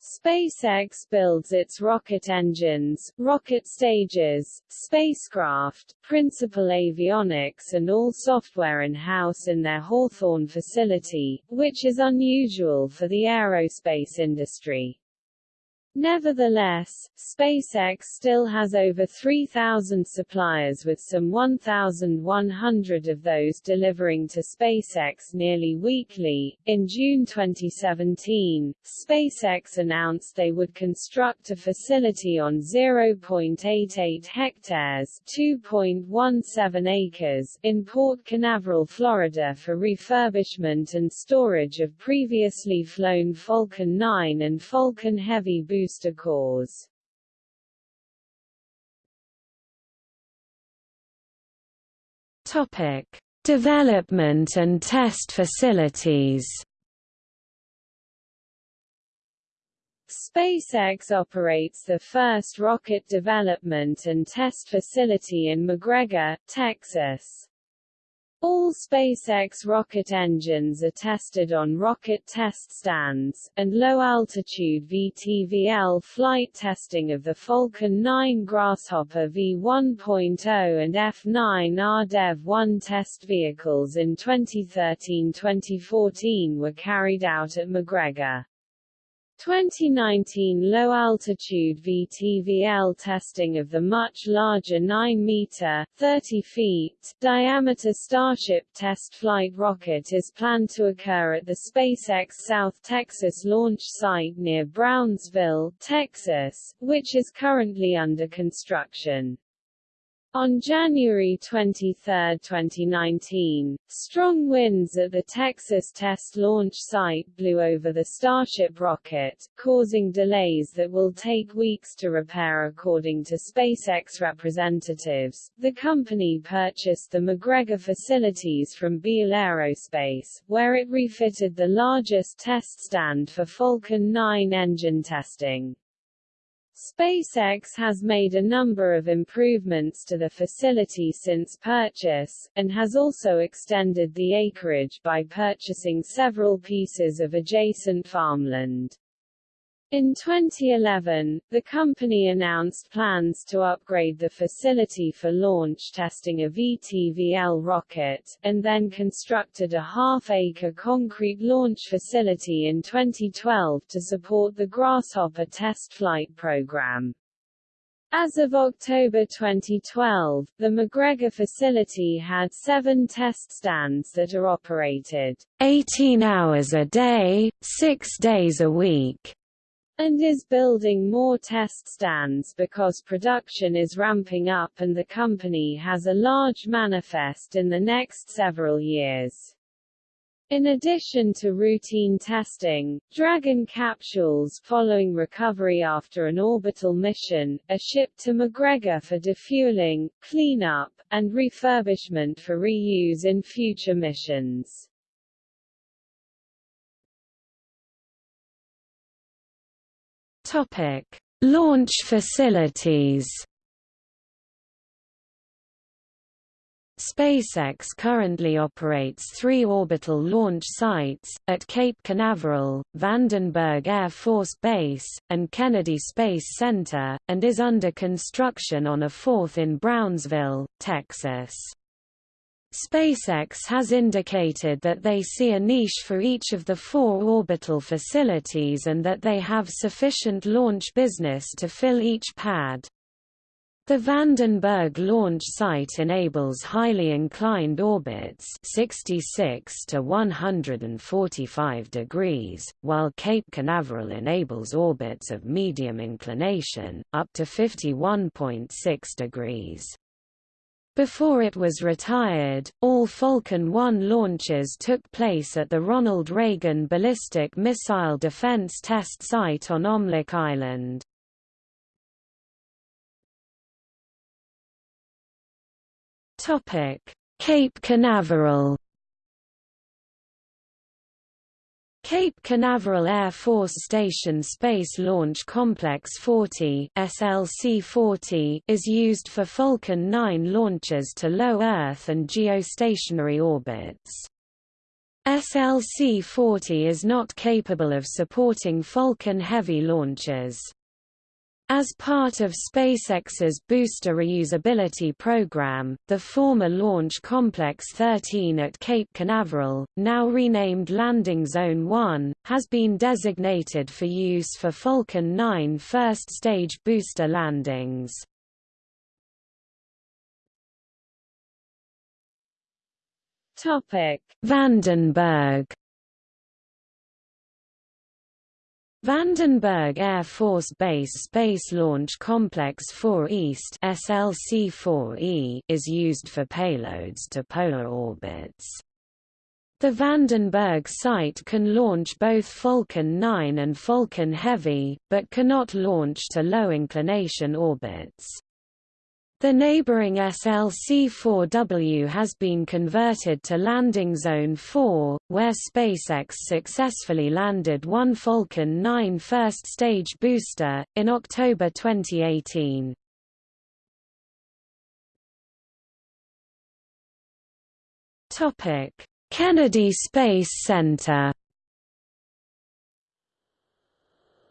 SpaceX builds its rocket engines, rocket stages, spacecraft, principal avionics and all software in-house in their Hawthorne facility, which is unusual for the aerospace industry. Nevertheless, SpaceX still has over 3,000 suppliers with some 1,100 of those delivering to SpaceX nearly weekly. In June 2017, SpaceX announced they would construct a facility on 0.88 hectares (2.17 acres) in Port Canaveral, Florida for refurbishment and storage of previously flown Falcon 9 and Falcon Heavy booster booster cores. Topic: Development and test facilities. SpaceX operates the first rocket development and test facility in McGregor, Texas. All SpaceX rocket engines are tested on rocket test stands, and low-altitude VTVL flight testing of the Falcon 9 Grasshopper V1.0 and F9 RDEV-1 test vehicles in 2013-2014 were carried out at McGregor. 2019 low-altitude VTVL testing of the much larger 9-meter (30 feet) diameter Starship test flight rocket is planned to occur at the SpaceX South Texas launch site near Brownsville, Texas, which is currently under construction. On January 23, 2019, strong winds at the Texas test launch site blew over the Starship rocket, causing delays that will take weeks to repair according to SpaceX representatives. The company purchased the McGregor facilities from Beale Aerospace, where it refitted the largest test stand for Falcon 9 engine testing. SpaceX has made a number of improvements to the facility since purchase, and has also extended the acreage by purchasing several pieces of adjacent farmland. In 2011, the company announced plans to upgrade the facility for launch testing a VTVL rocket, and then constructed a half-acre concrete launch facility in 2012 to support the Grasshopper test flight program. As of October 2012, the McGregor facility had seven test stands that are operated 18 hours a day, six days a week and is building more test stands because production is ramping up and the company has a large manifest in the next several years. In addition to routine testing, Dragon capsules following recovery after an orbital mission, are shipped to McGregor for defueling, cleanup, and refurbishment for reuse in future missions. Topic: Launch facilities. SpaceX currently operates three orbital launch sites, at Cape Canaveral, Vandenberg Air Force Base, and Kennedy Space Center, and is under construction on a fourth in Brownsville, Texas. SpaceX has indicated that they see a niche for each of the four orbital facilities and that they have sufficient launch business to fill each pad. The Vandenberg launch site enables highly inclined orbits 66 to 145 degrees, while Cape Canaveral enables orbits of medium inclination, up to 51.6 degrees. Before it was retired, all Falcon 1 launches took place at the Ronald Reagan Ballistic Missile Defense Test Site on Omelek Island. Cape Canaveral Cape Canaveral Air Force Station Space Launch Complex 40 SLC-40 is used for Falcon 9 launches to low Earth and geostationary orbits. SLC-40 is not capable of supporting Falcon Heavy launches. As part of SpaceX's booster reusability program, the former Launch Complex 13 at Cape Canaveral, now renamed Landing Zone 1, has been designated for use for Falcon 9 first-stage booster landings. Vandenberg Vandenberg Air Force Base Space Launch Complex 4 East SLC-4E is used for payloads to polar orbits. The Vandenberg site can launch both Falcon 9 and Falcon Heavy, but cannot launch to low-inclination orbits. The neighboring SLC-4W has been converted to Landing Zone 4, where SpaceX successfully landed one Falcon 9 first-stage booster, in October 2018. Kennedy Space Center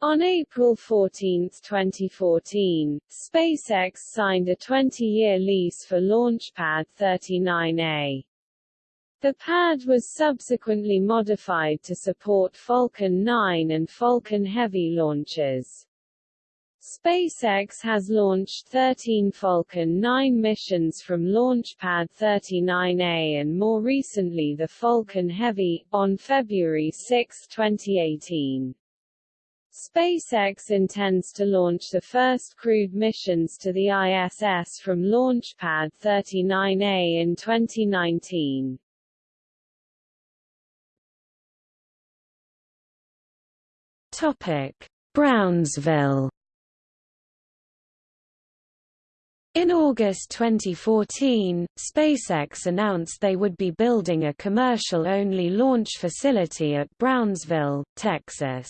On April 14, 2014, SpaceX signed a 20-year lease for Launchpad 39A. The pad was subsequently modified to support Falcon 9 and Falcon Heavy launches. SpaceX has launched 13 Falcon 9 missions from Launchpad 39A and more recently the Falcon Heavy, on February 6, 2018. SpaceX intends to launch the first crewed missions to the ISS from Launchpad 39A in 2019. Topic: Brownsville In August 2014, SpaceX announced they would be building a commercial-only launch facility at Brownsville, Texas.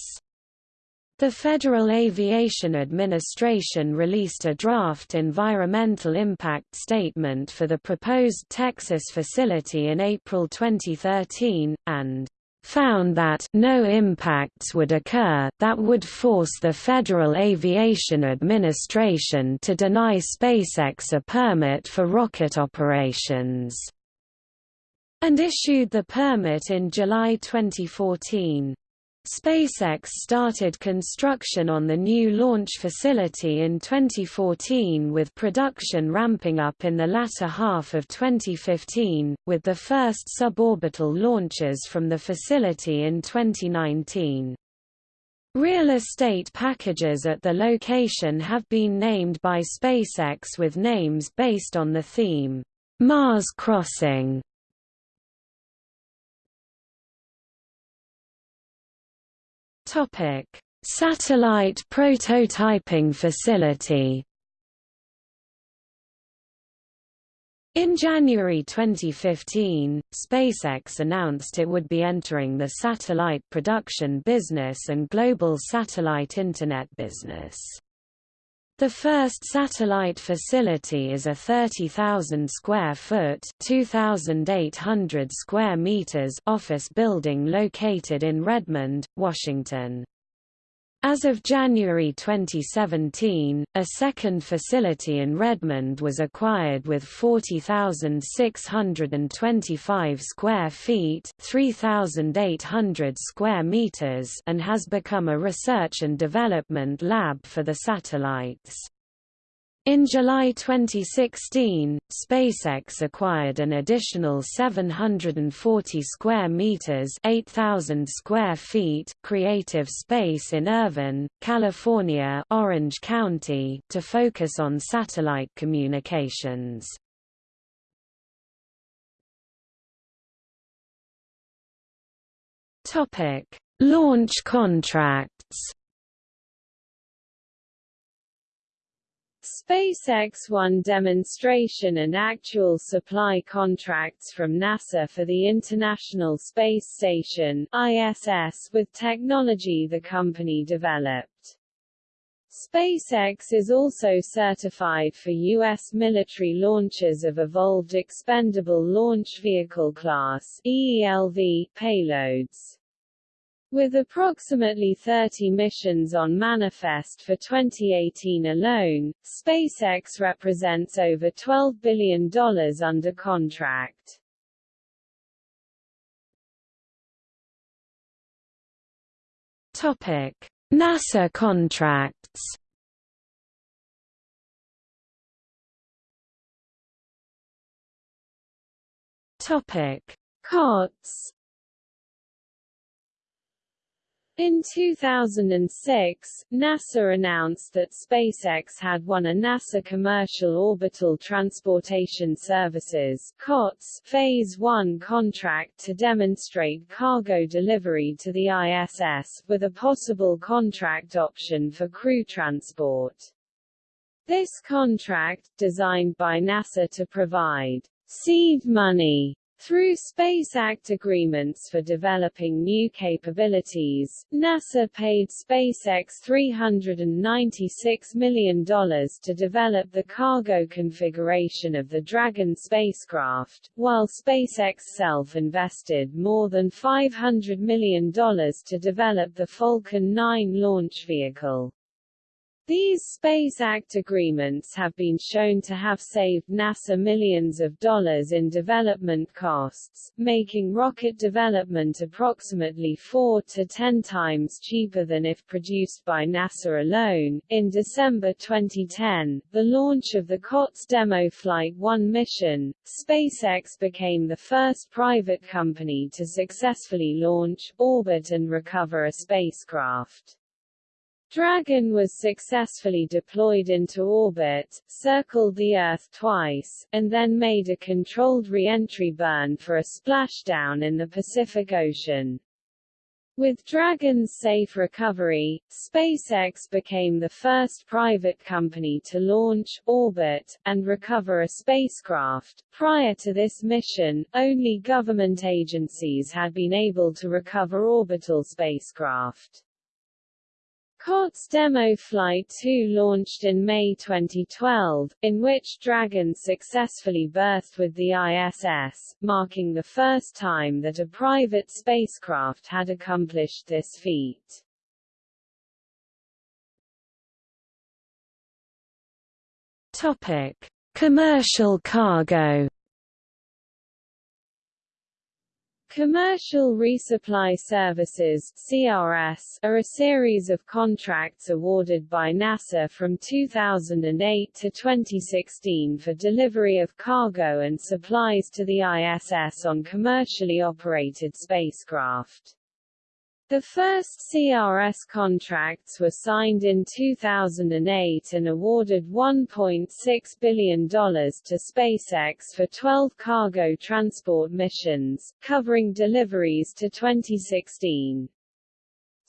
The Federal Aviation Administration released a draft environmental impact statement for the proposed Texas facility in April 2013, and found that no impacts would occur that would force the Federal Aviation Administration to deny SpaceX a permit for rocket operations, and issued the permit in July 2014. SpaceX started construction on the new launch facility in 2014 with production ramping up in the latter half of 2015, with the first suborbital launches from the facility in 2019. Real estate packages at the location have been named by SpaceX with names based on the theme, Mars Crossing. Topic: Satellite prototyping facility. In January 2015, SpaceX announced it would be entering the satellite production business and global satellite Internet business. The first satellite facility is a 30,000 square foot (2,800 square meters) office building located in Redmond, Washington. As of January 2017, a second facility in Redmond was acquired with 40,625 square feet 3,800 square meters and has become a research and development lab for the satellites. In July 2016, SpaceX acquired an additional 740 square meters, 8,000 square feet creative space in Irvine, California, Orange County to focus on satellite communications. Topic: Launch contracts. SpaceX won demonstration and actual supply contracts from NASA for the International Space Station ISS with technology the company developed. SpaceX is also certified for U.S. military launches of Evolved Expendable Launch Vehicle Class EELV payloads. With approximately 30 missions on manifest for 2018 alone, SpaceX represents over $12 billion under contract. Topic: NASA contracts. Topic: COTS In 2006, NASA announced that SpaceX had won a NASA Commercial Orbital Transportation Services COTS Phase 1 contract to demonstrate cargo delivery to the ISS, with a possible contract option for crew transport. This contract, designed by NASA to provide seed money through Space Act agreements for developing new capabilities, NASA paid SpaceX $396 million to develop the cargo configuration of the Dragon spacecraft, while SpaceX self-invested more than $500 million to develop the Falcon 9 launch vehicle. These Space Act agreements have been shown to have saved NASA millions of dollars in development costs, making rocket development approximately 4 to 10 times cheaper than if produced by NASA alone. In December 2010, the launch of the COTS Demo Flight 1 mission, SpaceX became the first private company to successfully launch, orbit and recover a spacecraft. Dragon was successfully deployed into orbit, circled the Earth twice, and then made a controlled re-entry burn for a splashdown in the Pacific Ocean. With Dragon's safe recovery, SpaceX became the first private company to launch, orbit, and recover a spacecraft. Prior to this mission, only government agencies had been able to recover orbital spacecraft. COTS Demo Flight 2 launched in May 2012, in which Dragon successfully berthed with the ISS, marking the first time that a private spacecraft had accomplished this feat. Topic: Commercial cargo Commercial Resupply Services CRS, are a series of contracts awarded by NASA from 2008 to 2016 for delivery of cargo and supplies to the ISS on commercially operated spacecraft. The first CRS contracts were signed in 2008 and awarded $1.6 billion to SpaceX for 12 cargo transport missions, covering deliveries to 2016.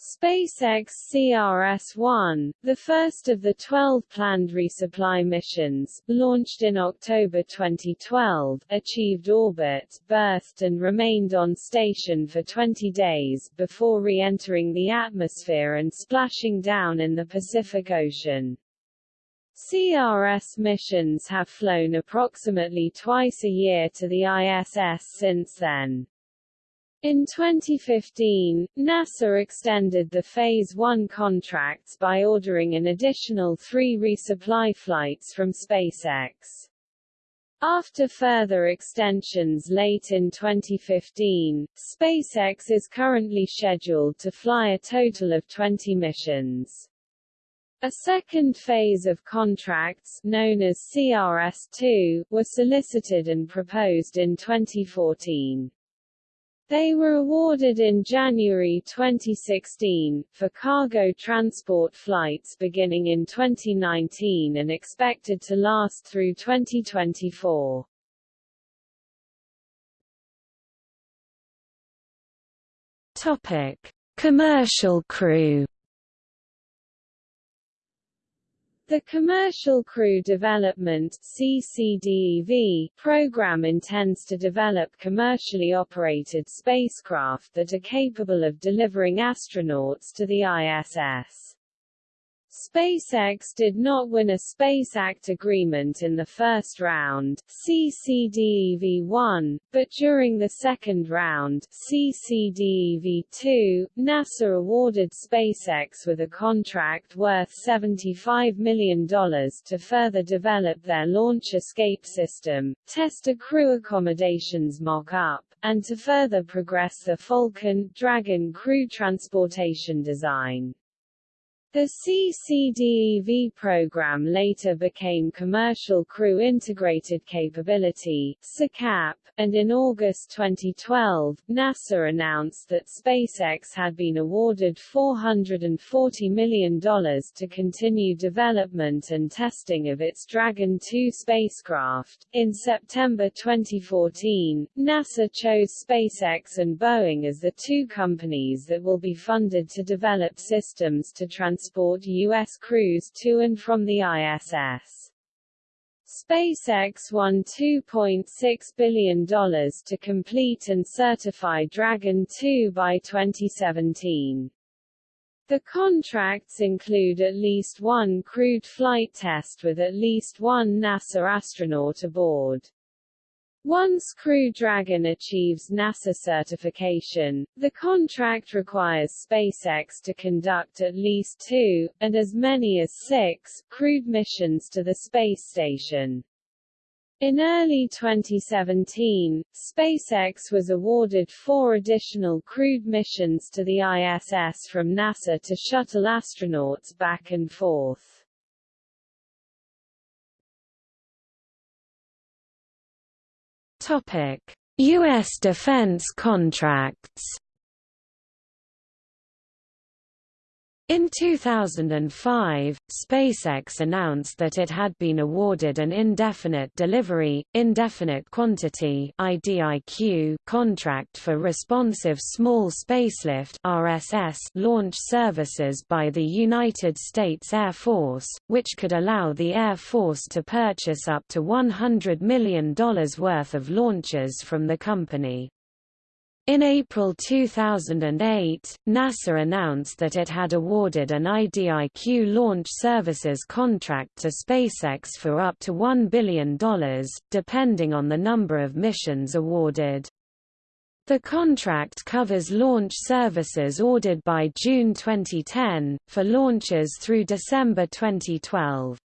SpaceX CRS-1, the first of the 12 planned resupply missions, launched in October 2012, achieved orbit, berthed and remained on station for 20 days, before re-entering the atmosphere and splashing down in the Pacific Ocean. CRS missions have flown approximately twice a year to the ISS since then. In 2015, NASA extended the Phase 1 contracts by ordering an additional three resupply flights from SpaceX. After further extensions late in 2015, SpaceX is currently scheduled to fly a total of 20 missions. A second phase of contracts, known as CRS-2, were solicited and proposed in 2014. They were awarded in January 2016, for cargo transport flights beginning in 2019 and expected to last through 2024. Topic: Commercial crew The Commercial Crew Development CCDEV program intends to develop commercially operated spacecraft that are capable of delivering astronauts to the ISS. SpaceX did not win a Space Act agreement in the first round CCDEV-1, but during the second round CCDEV-2, NASA awarded SpaceX with a contract worth $75 million to further develop their launch escape system, test a crew accommodations mock-up, and to further progress the Falcon Dragon crew transportation design. The CCDEV program later became Commercial Crew Integrated Capability and in August 2012, NASA announced that SpaceX had been awarded $440 million to continue development and testing of its Dragon 2 spacecraft. In September 2014, NASA chose SpaceX and Boeing as the two companies that will be funded to develop systems to transfer transport U.S. crews to and from the ISS. SpaceX won $2.6 billion to complete and certify Dragon 2 by 2017. The contracts include at least one crewed flight test with at least one NASA astronaut aboard. Once Crew Dragon achieves NASA certification, the contract requires SpaceX to conduct at least two, and as many as six, crewed missions to the space station. In early 2017, SpaceX was awarded four additional crewed missions to the ISS from NASA to shuttle astronauts back and forth. Topic: US defense contracts In 2005, SpaceX announced that it had been awarded an Indefinite Delivery, Indefinite Quantity IDIQ contract for Responsive Small Spacelift RSS launch services by the United States Air Force, which could allow the Air Force to purchase up to $100 million worth of launches from the company. In April 2008, NASA announced that it had awarded an IDIQ launch services contract to SpaceX for up to $1 billion, depending on the number of missions awarded. The contract covers launch services ordered by June 2010, for launches through December 2012.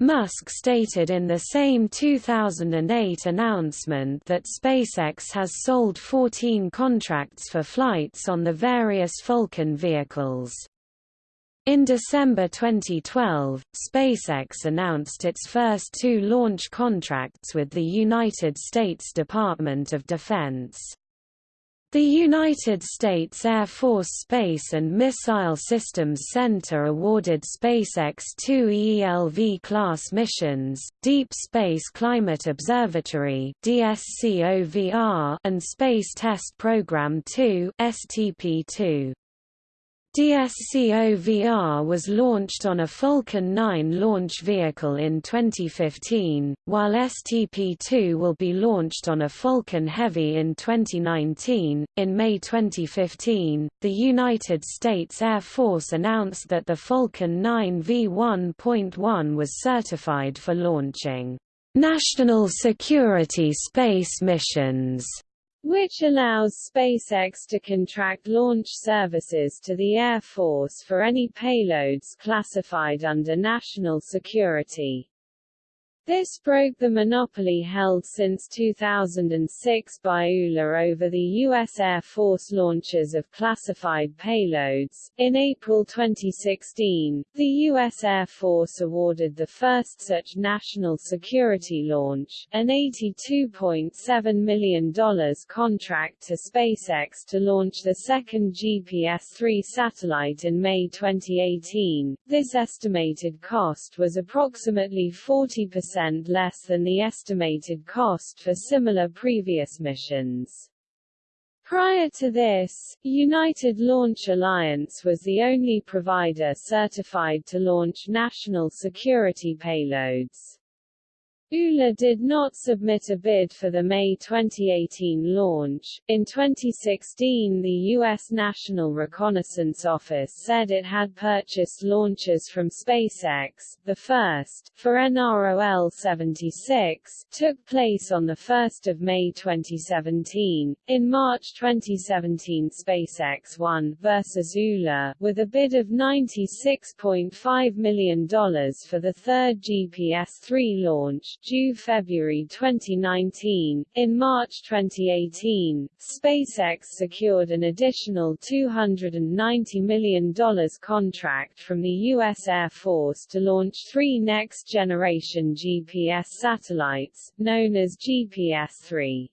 Musk stated in the same 2008 announcement that SpaceX has sold 14 contracts for flights on the various Falcon vehicles. In December 2012, SpaceX announced its first two launch contracts with the United States Department of Defense. The United States Air Force Space and Missile Systems Center awarded SpaceX two ELV-class missions, Deep Space Climate Observatory and Space Test Program 2 STP-2. DSCOVR was launched on a Falcon 9 launch vehicle in 2015, while STP-2 will be launched on a Falcon Heavy in 2019. In May 2015, the United States Air Force announced that the Falcon 9 V1.1 was certified for launching national security space missions which allows SpaceX to contract launch services to the Air Force for any payloads classified under national security. This broke the monopoly held since 2006 by ULA over the U.S. Air Force launches of classified payloads. In April 2016, the U.S. Air Force awarded the first such national security launch, an $82.7 million contract to SpaceX to launch the second GPS-3 satellite in May 2018. This estimated cost was approximately 40% percent less than the estimated cost for similar previous missions. Prior to this, United Launch Alliance was the only provider certified to launch national security payloads. ULA did not submit a bid for the May 2018 launch. In 2016, the U.S. National Reconnaissance Office said it had purchased launchers from SpaceX. The first, for NROL-76, took place on 1 May 2017. In March 2017 SpaceX won versus ULA, with a bid of $96.5 million for the third GPS-3 launch, due February 2019. In March 2018, SpaceX secured an additional $290 million contract from the U.S. Air Force to launch three next-generation GPS satellites, known as GPS-3.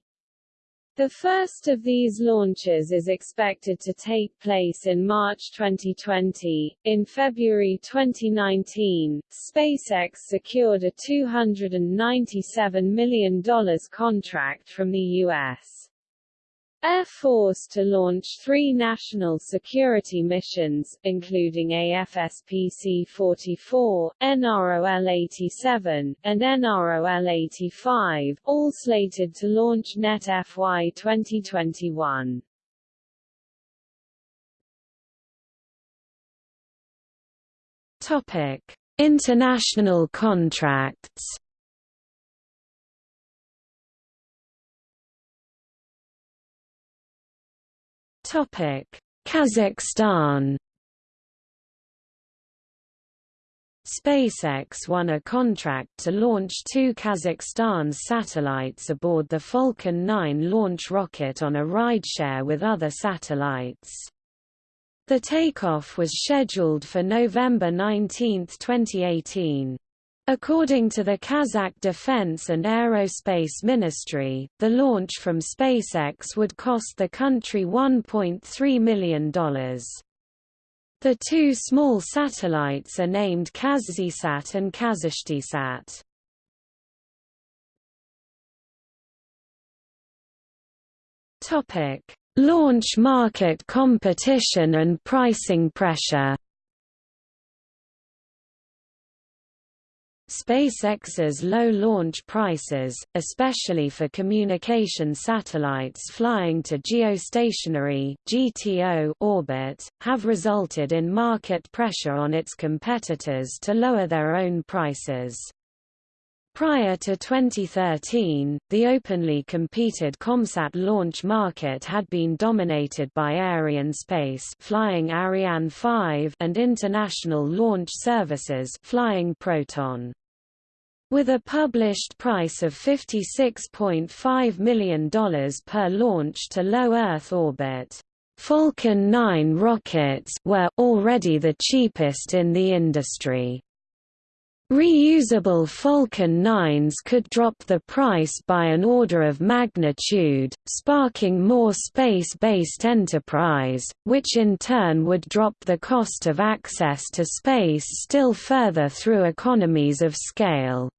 The first of these launches is expected to take place in March 2020. In February 2019, SpaceX secured a $297 million contract from the U.S. Air Force to launch three national security missions, including AFSPC-44, NROL-87, and NROL-85, all slated to launch net FY 2021. Topic: International contracts. Topic: Kazakhstan. SpaceX won a contract to launch two Kazakhstan's satellites aboard the Falcon 9 launch rocket on a rideshare with other satellites. The takeoff was scheduled for November 19, 2018. According to the Kazakh Defense and Aerospace Ministry, the launch from SpaceX would cost the country $1.3 million. The two small satellites are named KazZisat and KazAshTsat. Topic: Launch market competition and pricing pressure. SpaceX's low launch prices, especially for communication satellites flying to geostationary (GTO) orbit, have resulted in market pressure on its competitors to lower their own prices. Prior to 2013, the openly competed COMSAT launch market had been dominated by Arianespace flying Ariane 5 and International Launch Services flying Proton. With a published price of $56.5 million per launch to low Earth orbit, Falcon 9 rockets were already the cheapest in the industry. Reusable Falcon 9s could drop the price by an order of magnitude, sparking more space-based enterprise, which in turn would drop the cost of access to space still further through economies of scale.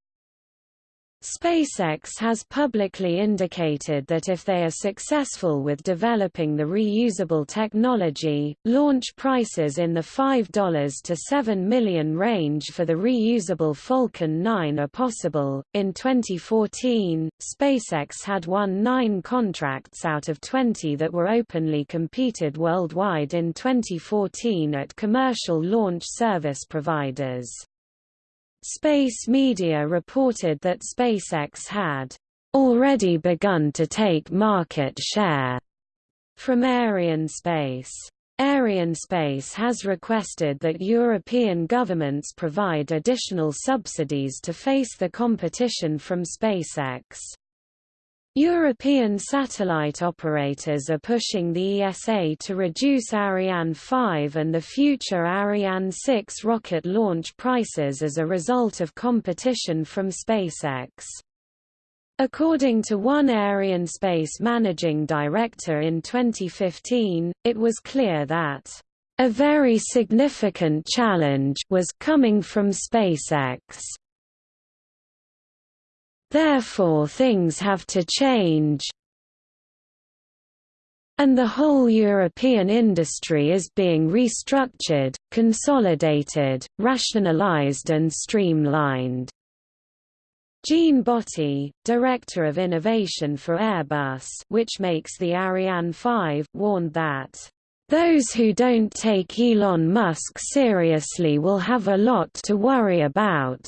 SpaceX has publicly indicated that if they are successful with developing the reusable technology, launch prices in the $5 to 7 million range for the reusable Falcon 9 are possible. In 2014, SpaceX had won nine contracts out of 20 that were openly competed worldwide in 2014 at commercial launch service providers. Space media reported that SpaceX had already begun to take market share from Arianespace. Arianespace has requested that European governments provide additional subsidies to face the competition from SpaceX. European satellite operators are pushing the ESA to reduce Ariane 5 and the future Ariane 6 rocket launch prices as a result of competition from SpaceX. According to one Arianespace managing director in 2015, it was clear that a very significant challenge was coming from SpaceX. Therefore things have to change. And the whole European industry is being restructured, consolidated, rationalized and streamlined. Jean Botti, Director of Innovation for Airbus which makes the Ariane 5, warned that, "...those who don't take Elon Musk seriously will have a lot to worry about."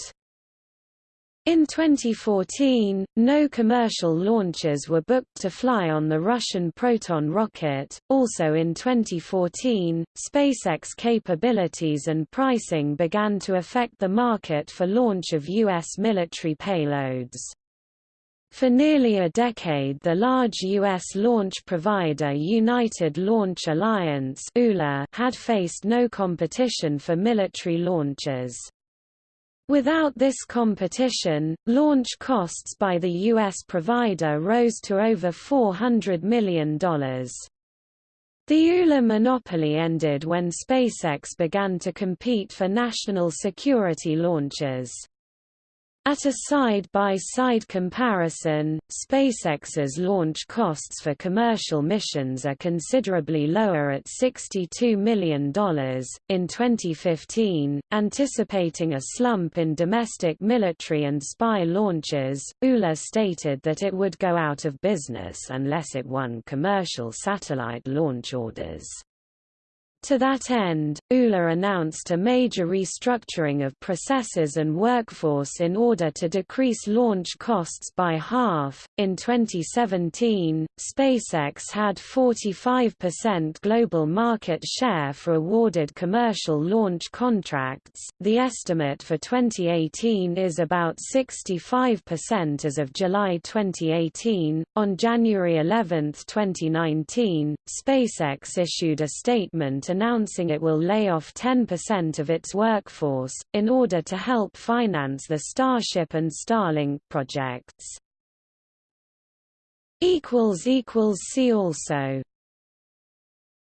In 2014, no commercial launches were booked to fly on the Russian Proton rocket. Also in 2014, SpaceX capabilities and pricing began to affect the market for launch of U.S. military payloads. For nearly a decade the large U.S. launch provider United Launch Alliance had faced no competition for military launches. Without this competition, launch costs by the U.S. provider rose to over $400 million. The ULA monopoly ended when SpaceX began to compete for national security launches. At a side-by-side -side comparison, SpaceX's launch costs for commercial missions are considerably lower at $62 million. In 2015, anticipating a slump in domestic military and spy launches, ULA stated that it would go out of business unless it won commercial satellite launch orders. To that end, ULA announced a major restructuring of processes and workforce in order to decrease launch costs by half. In 2017, SpaceX had 45% global market share for awarded commercial launch contracts. The estimate for 2018 is about 65% as of July 2018. On January 11, 2019, SpaceX issued a statement announcing it will lay off 10% of its workforce, in order to help finance the Starship and Starlink projects. See also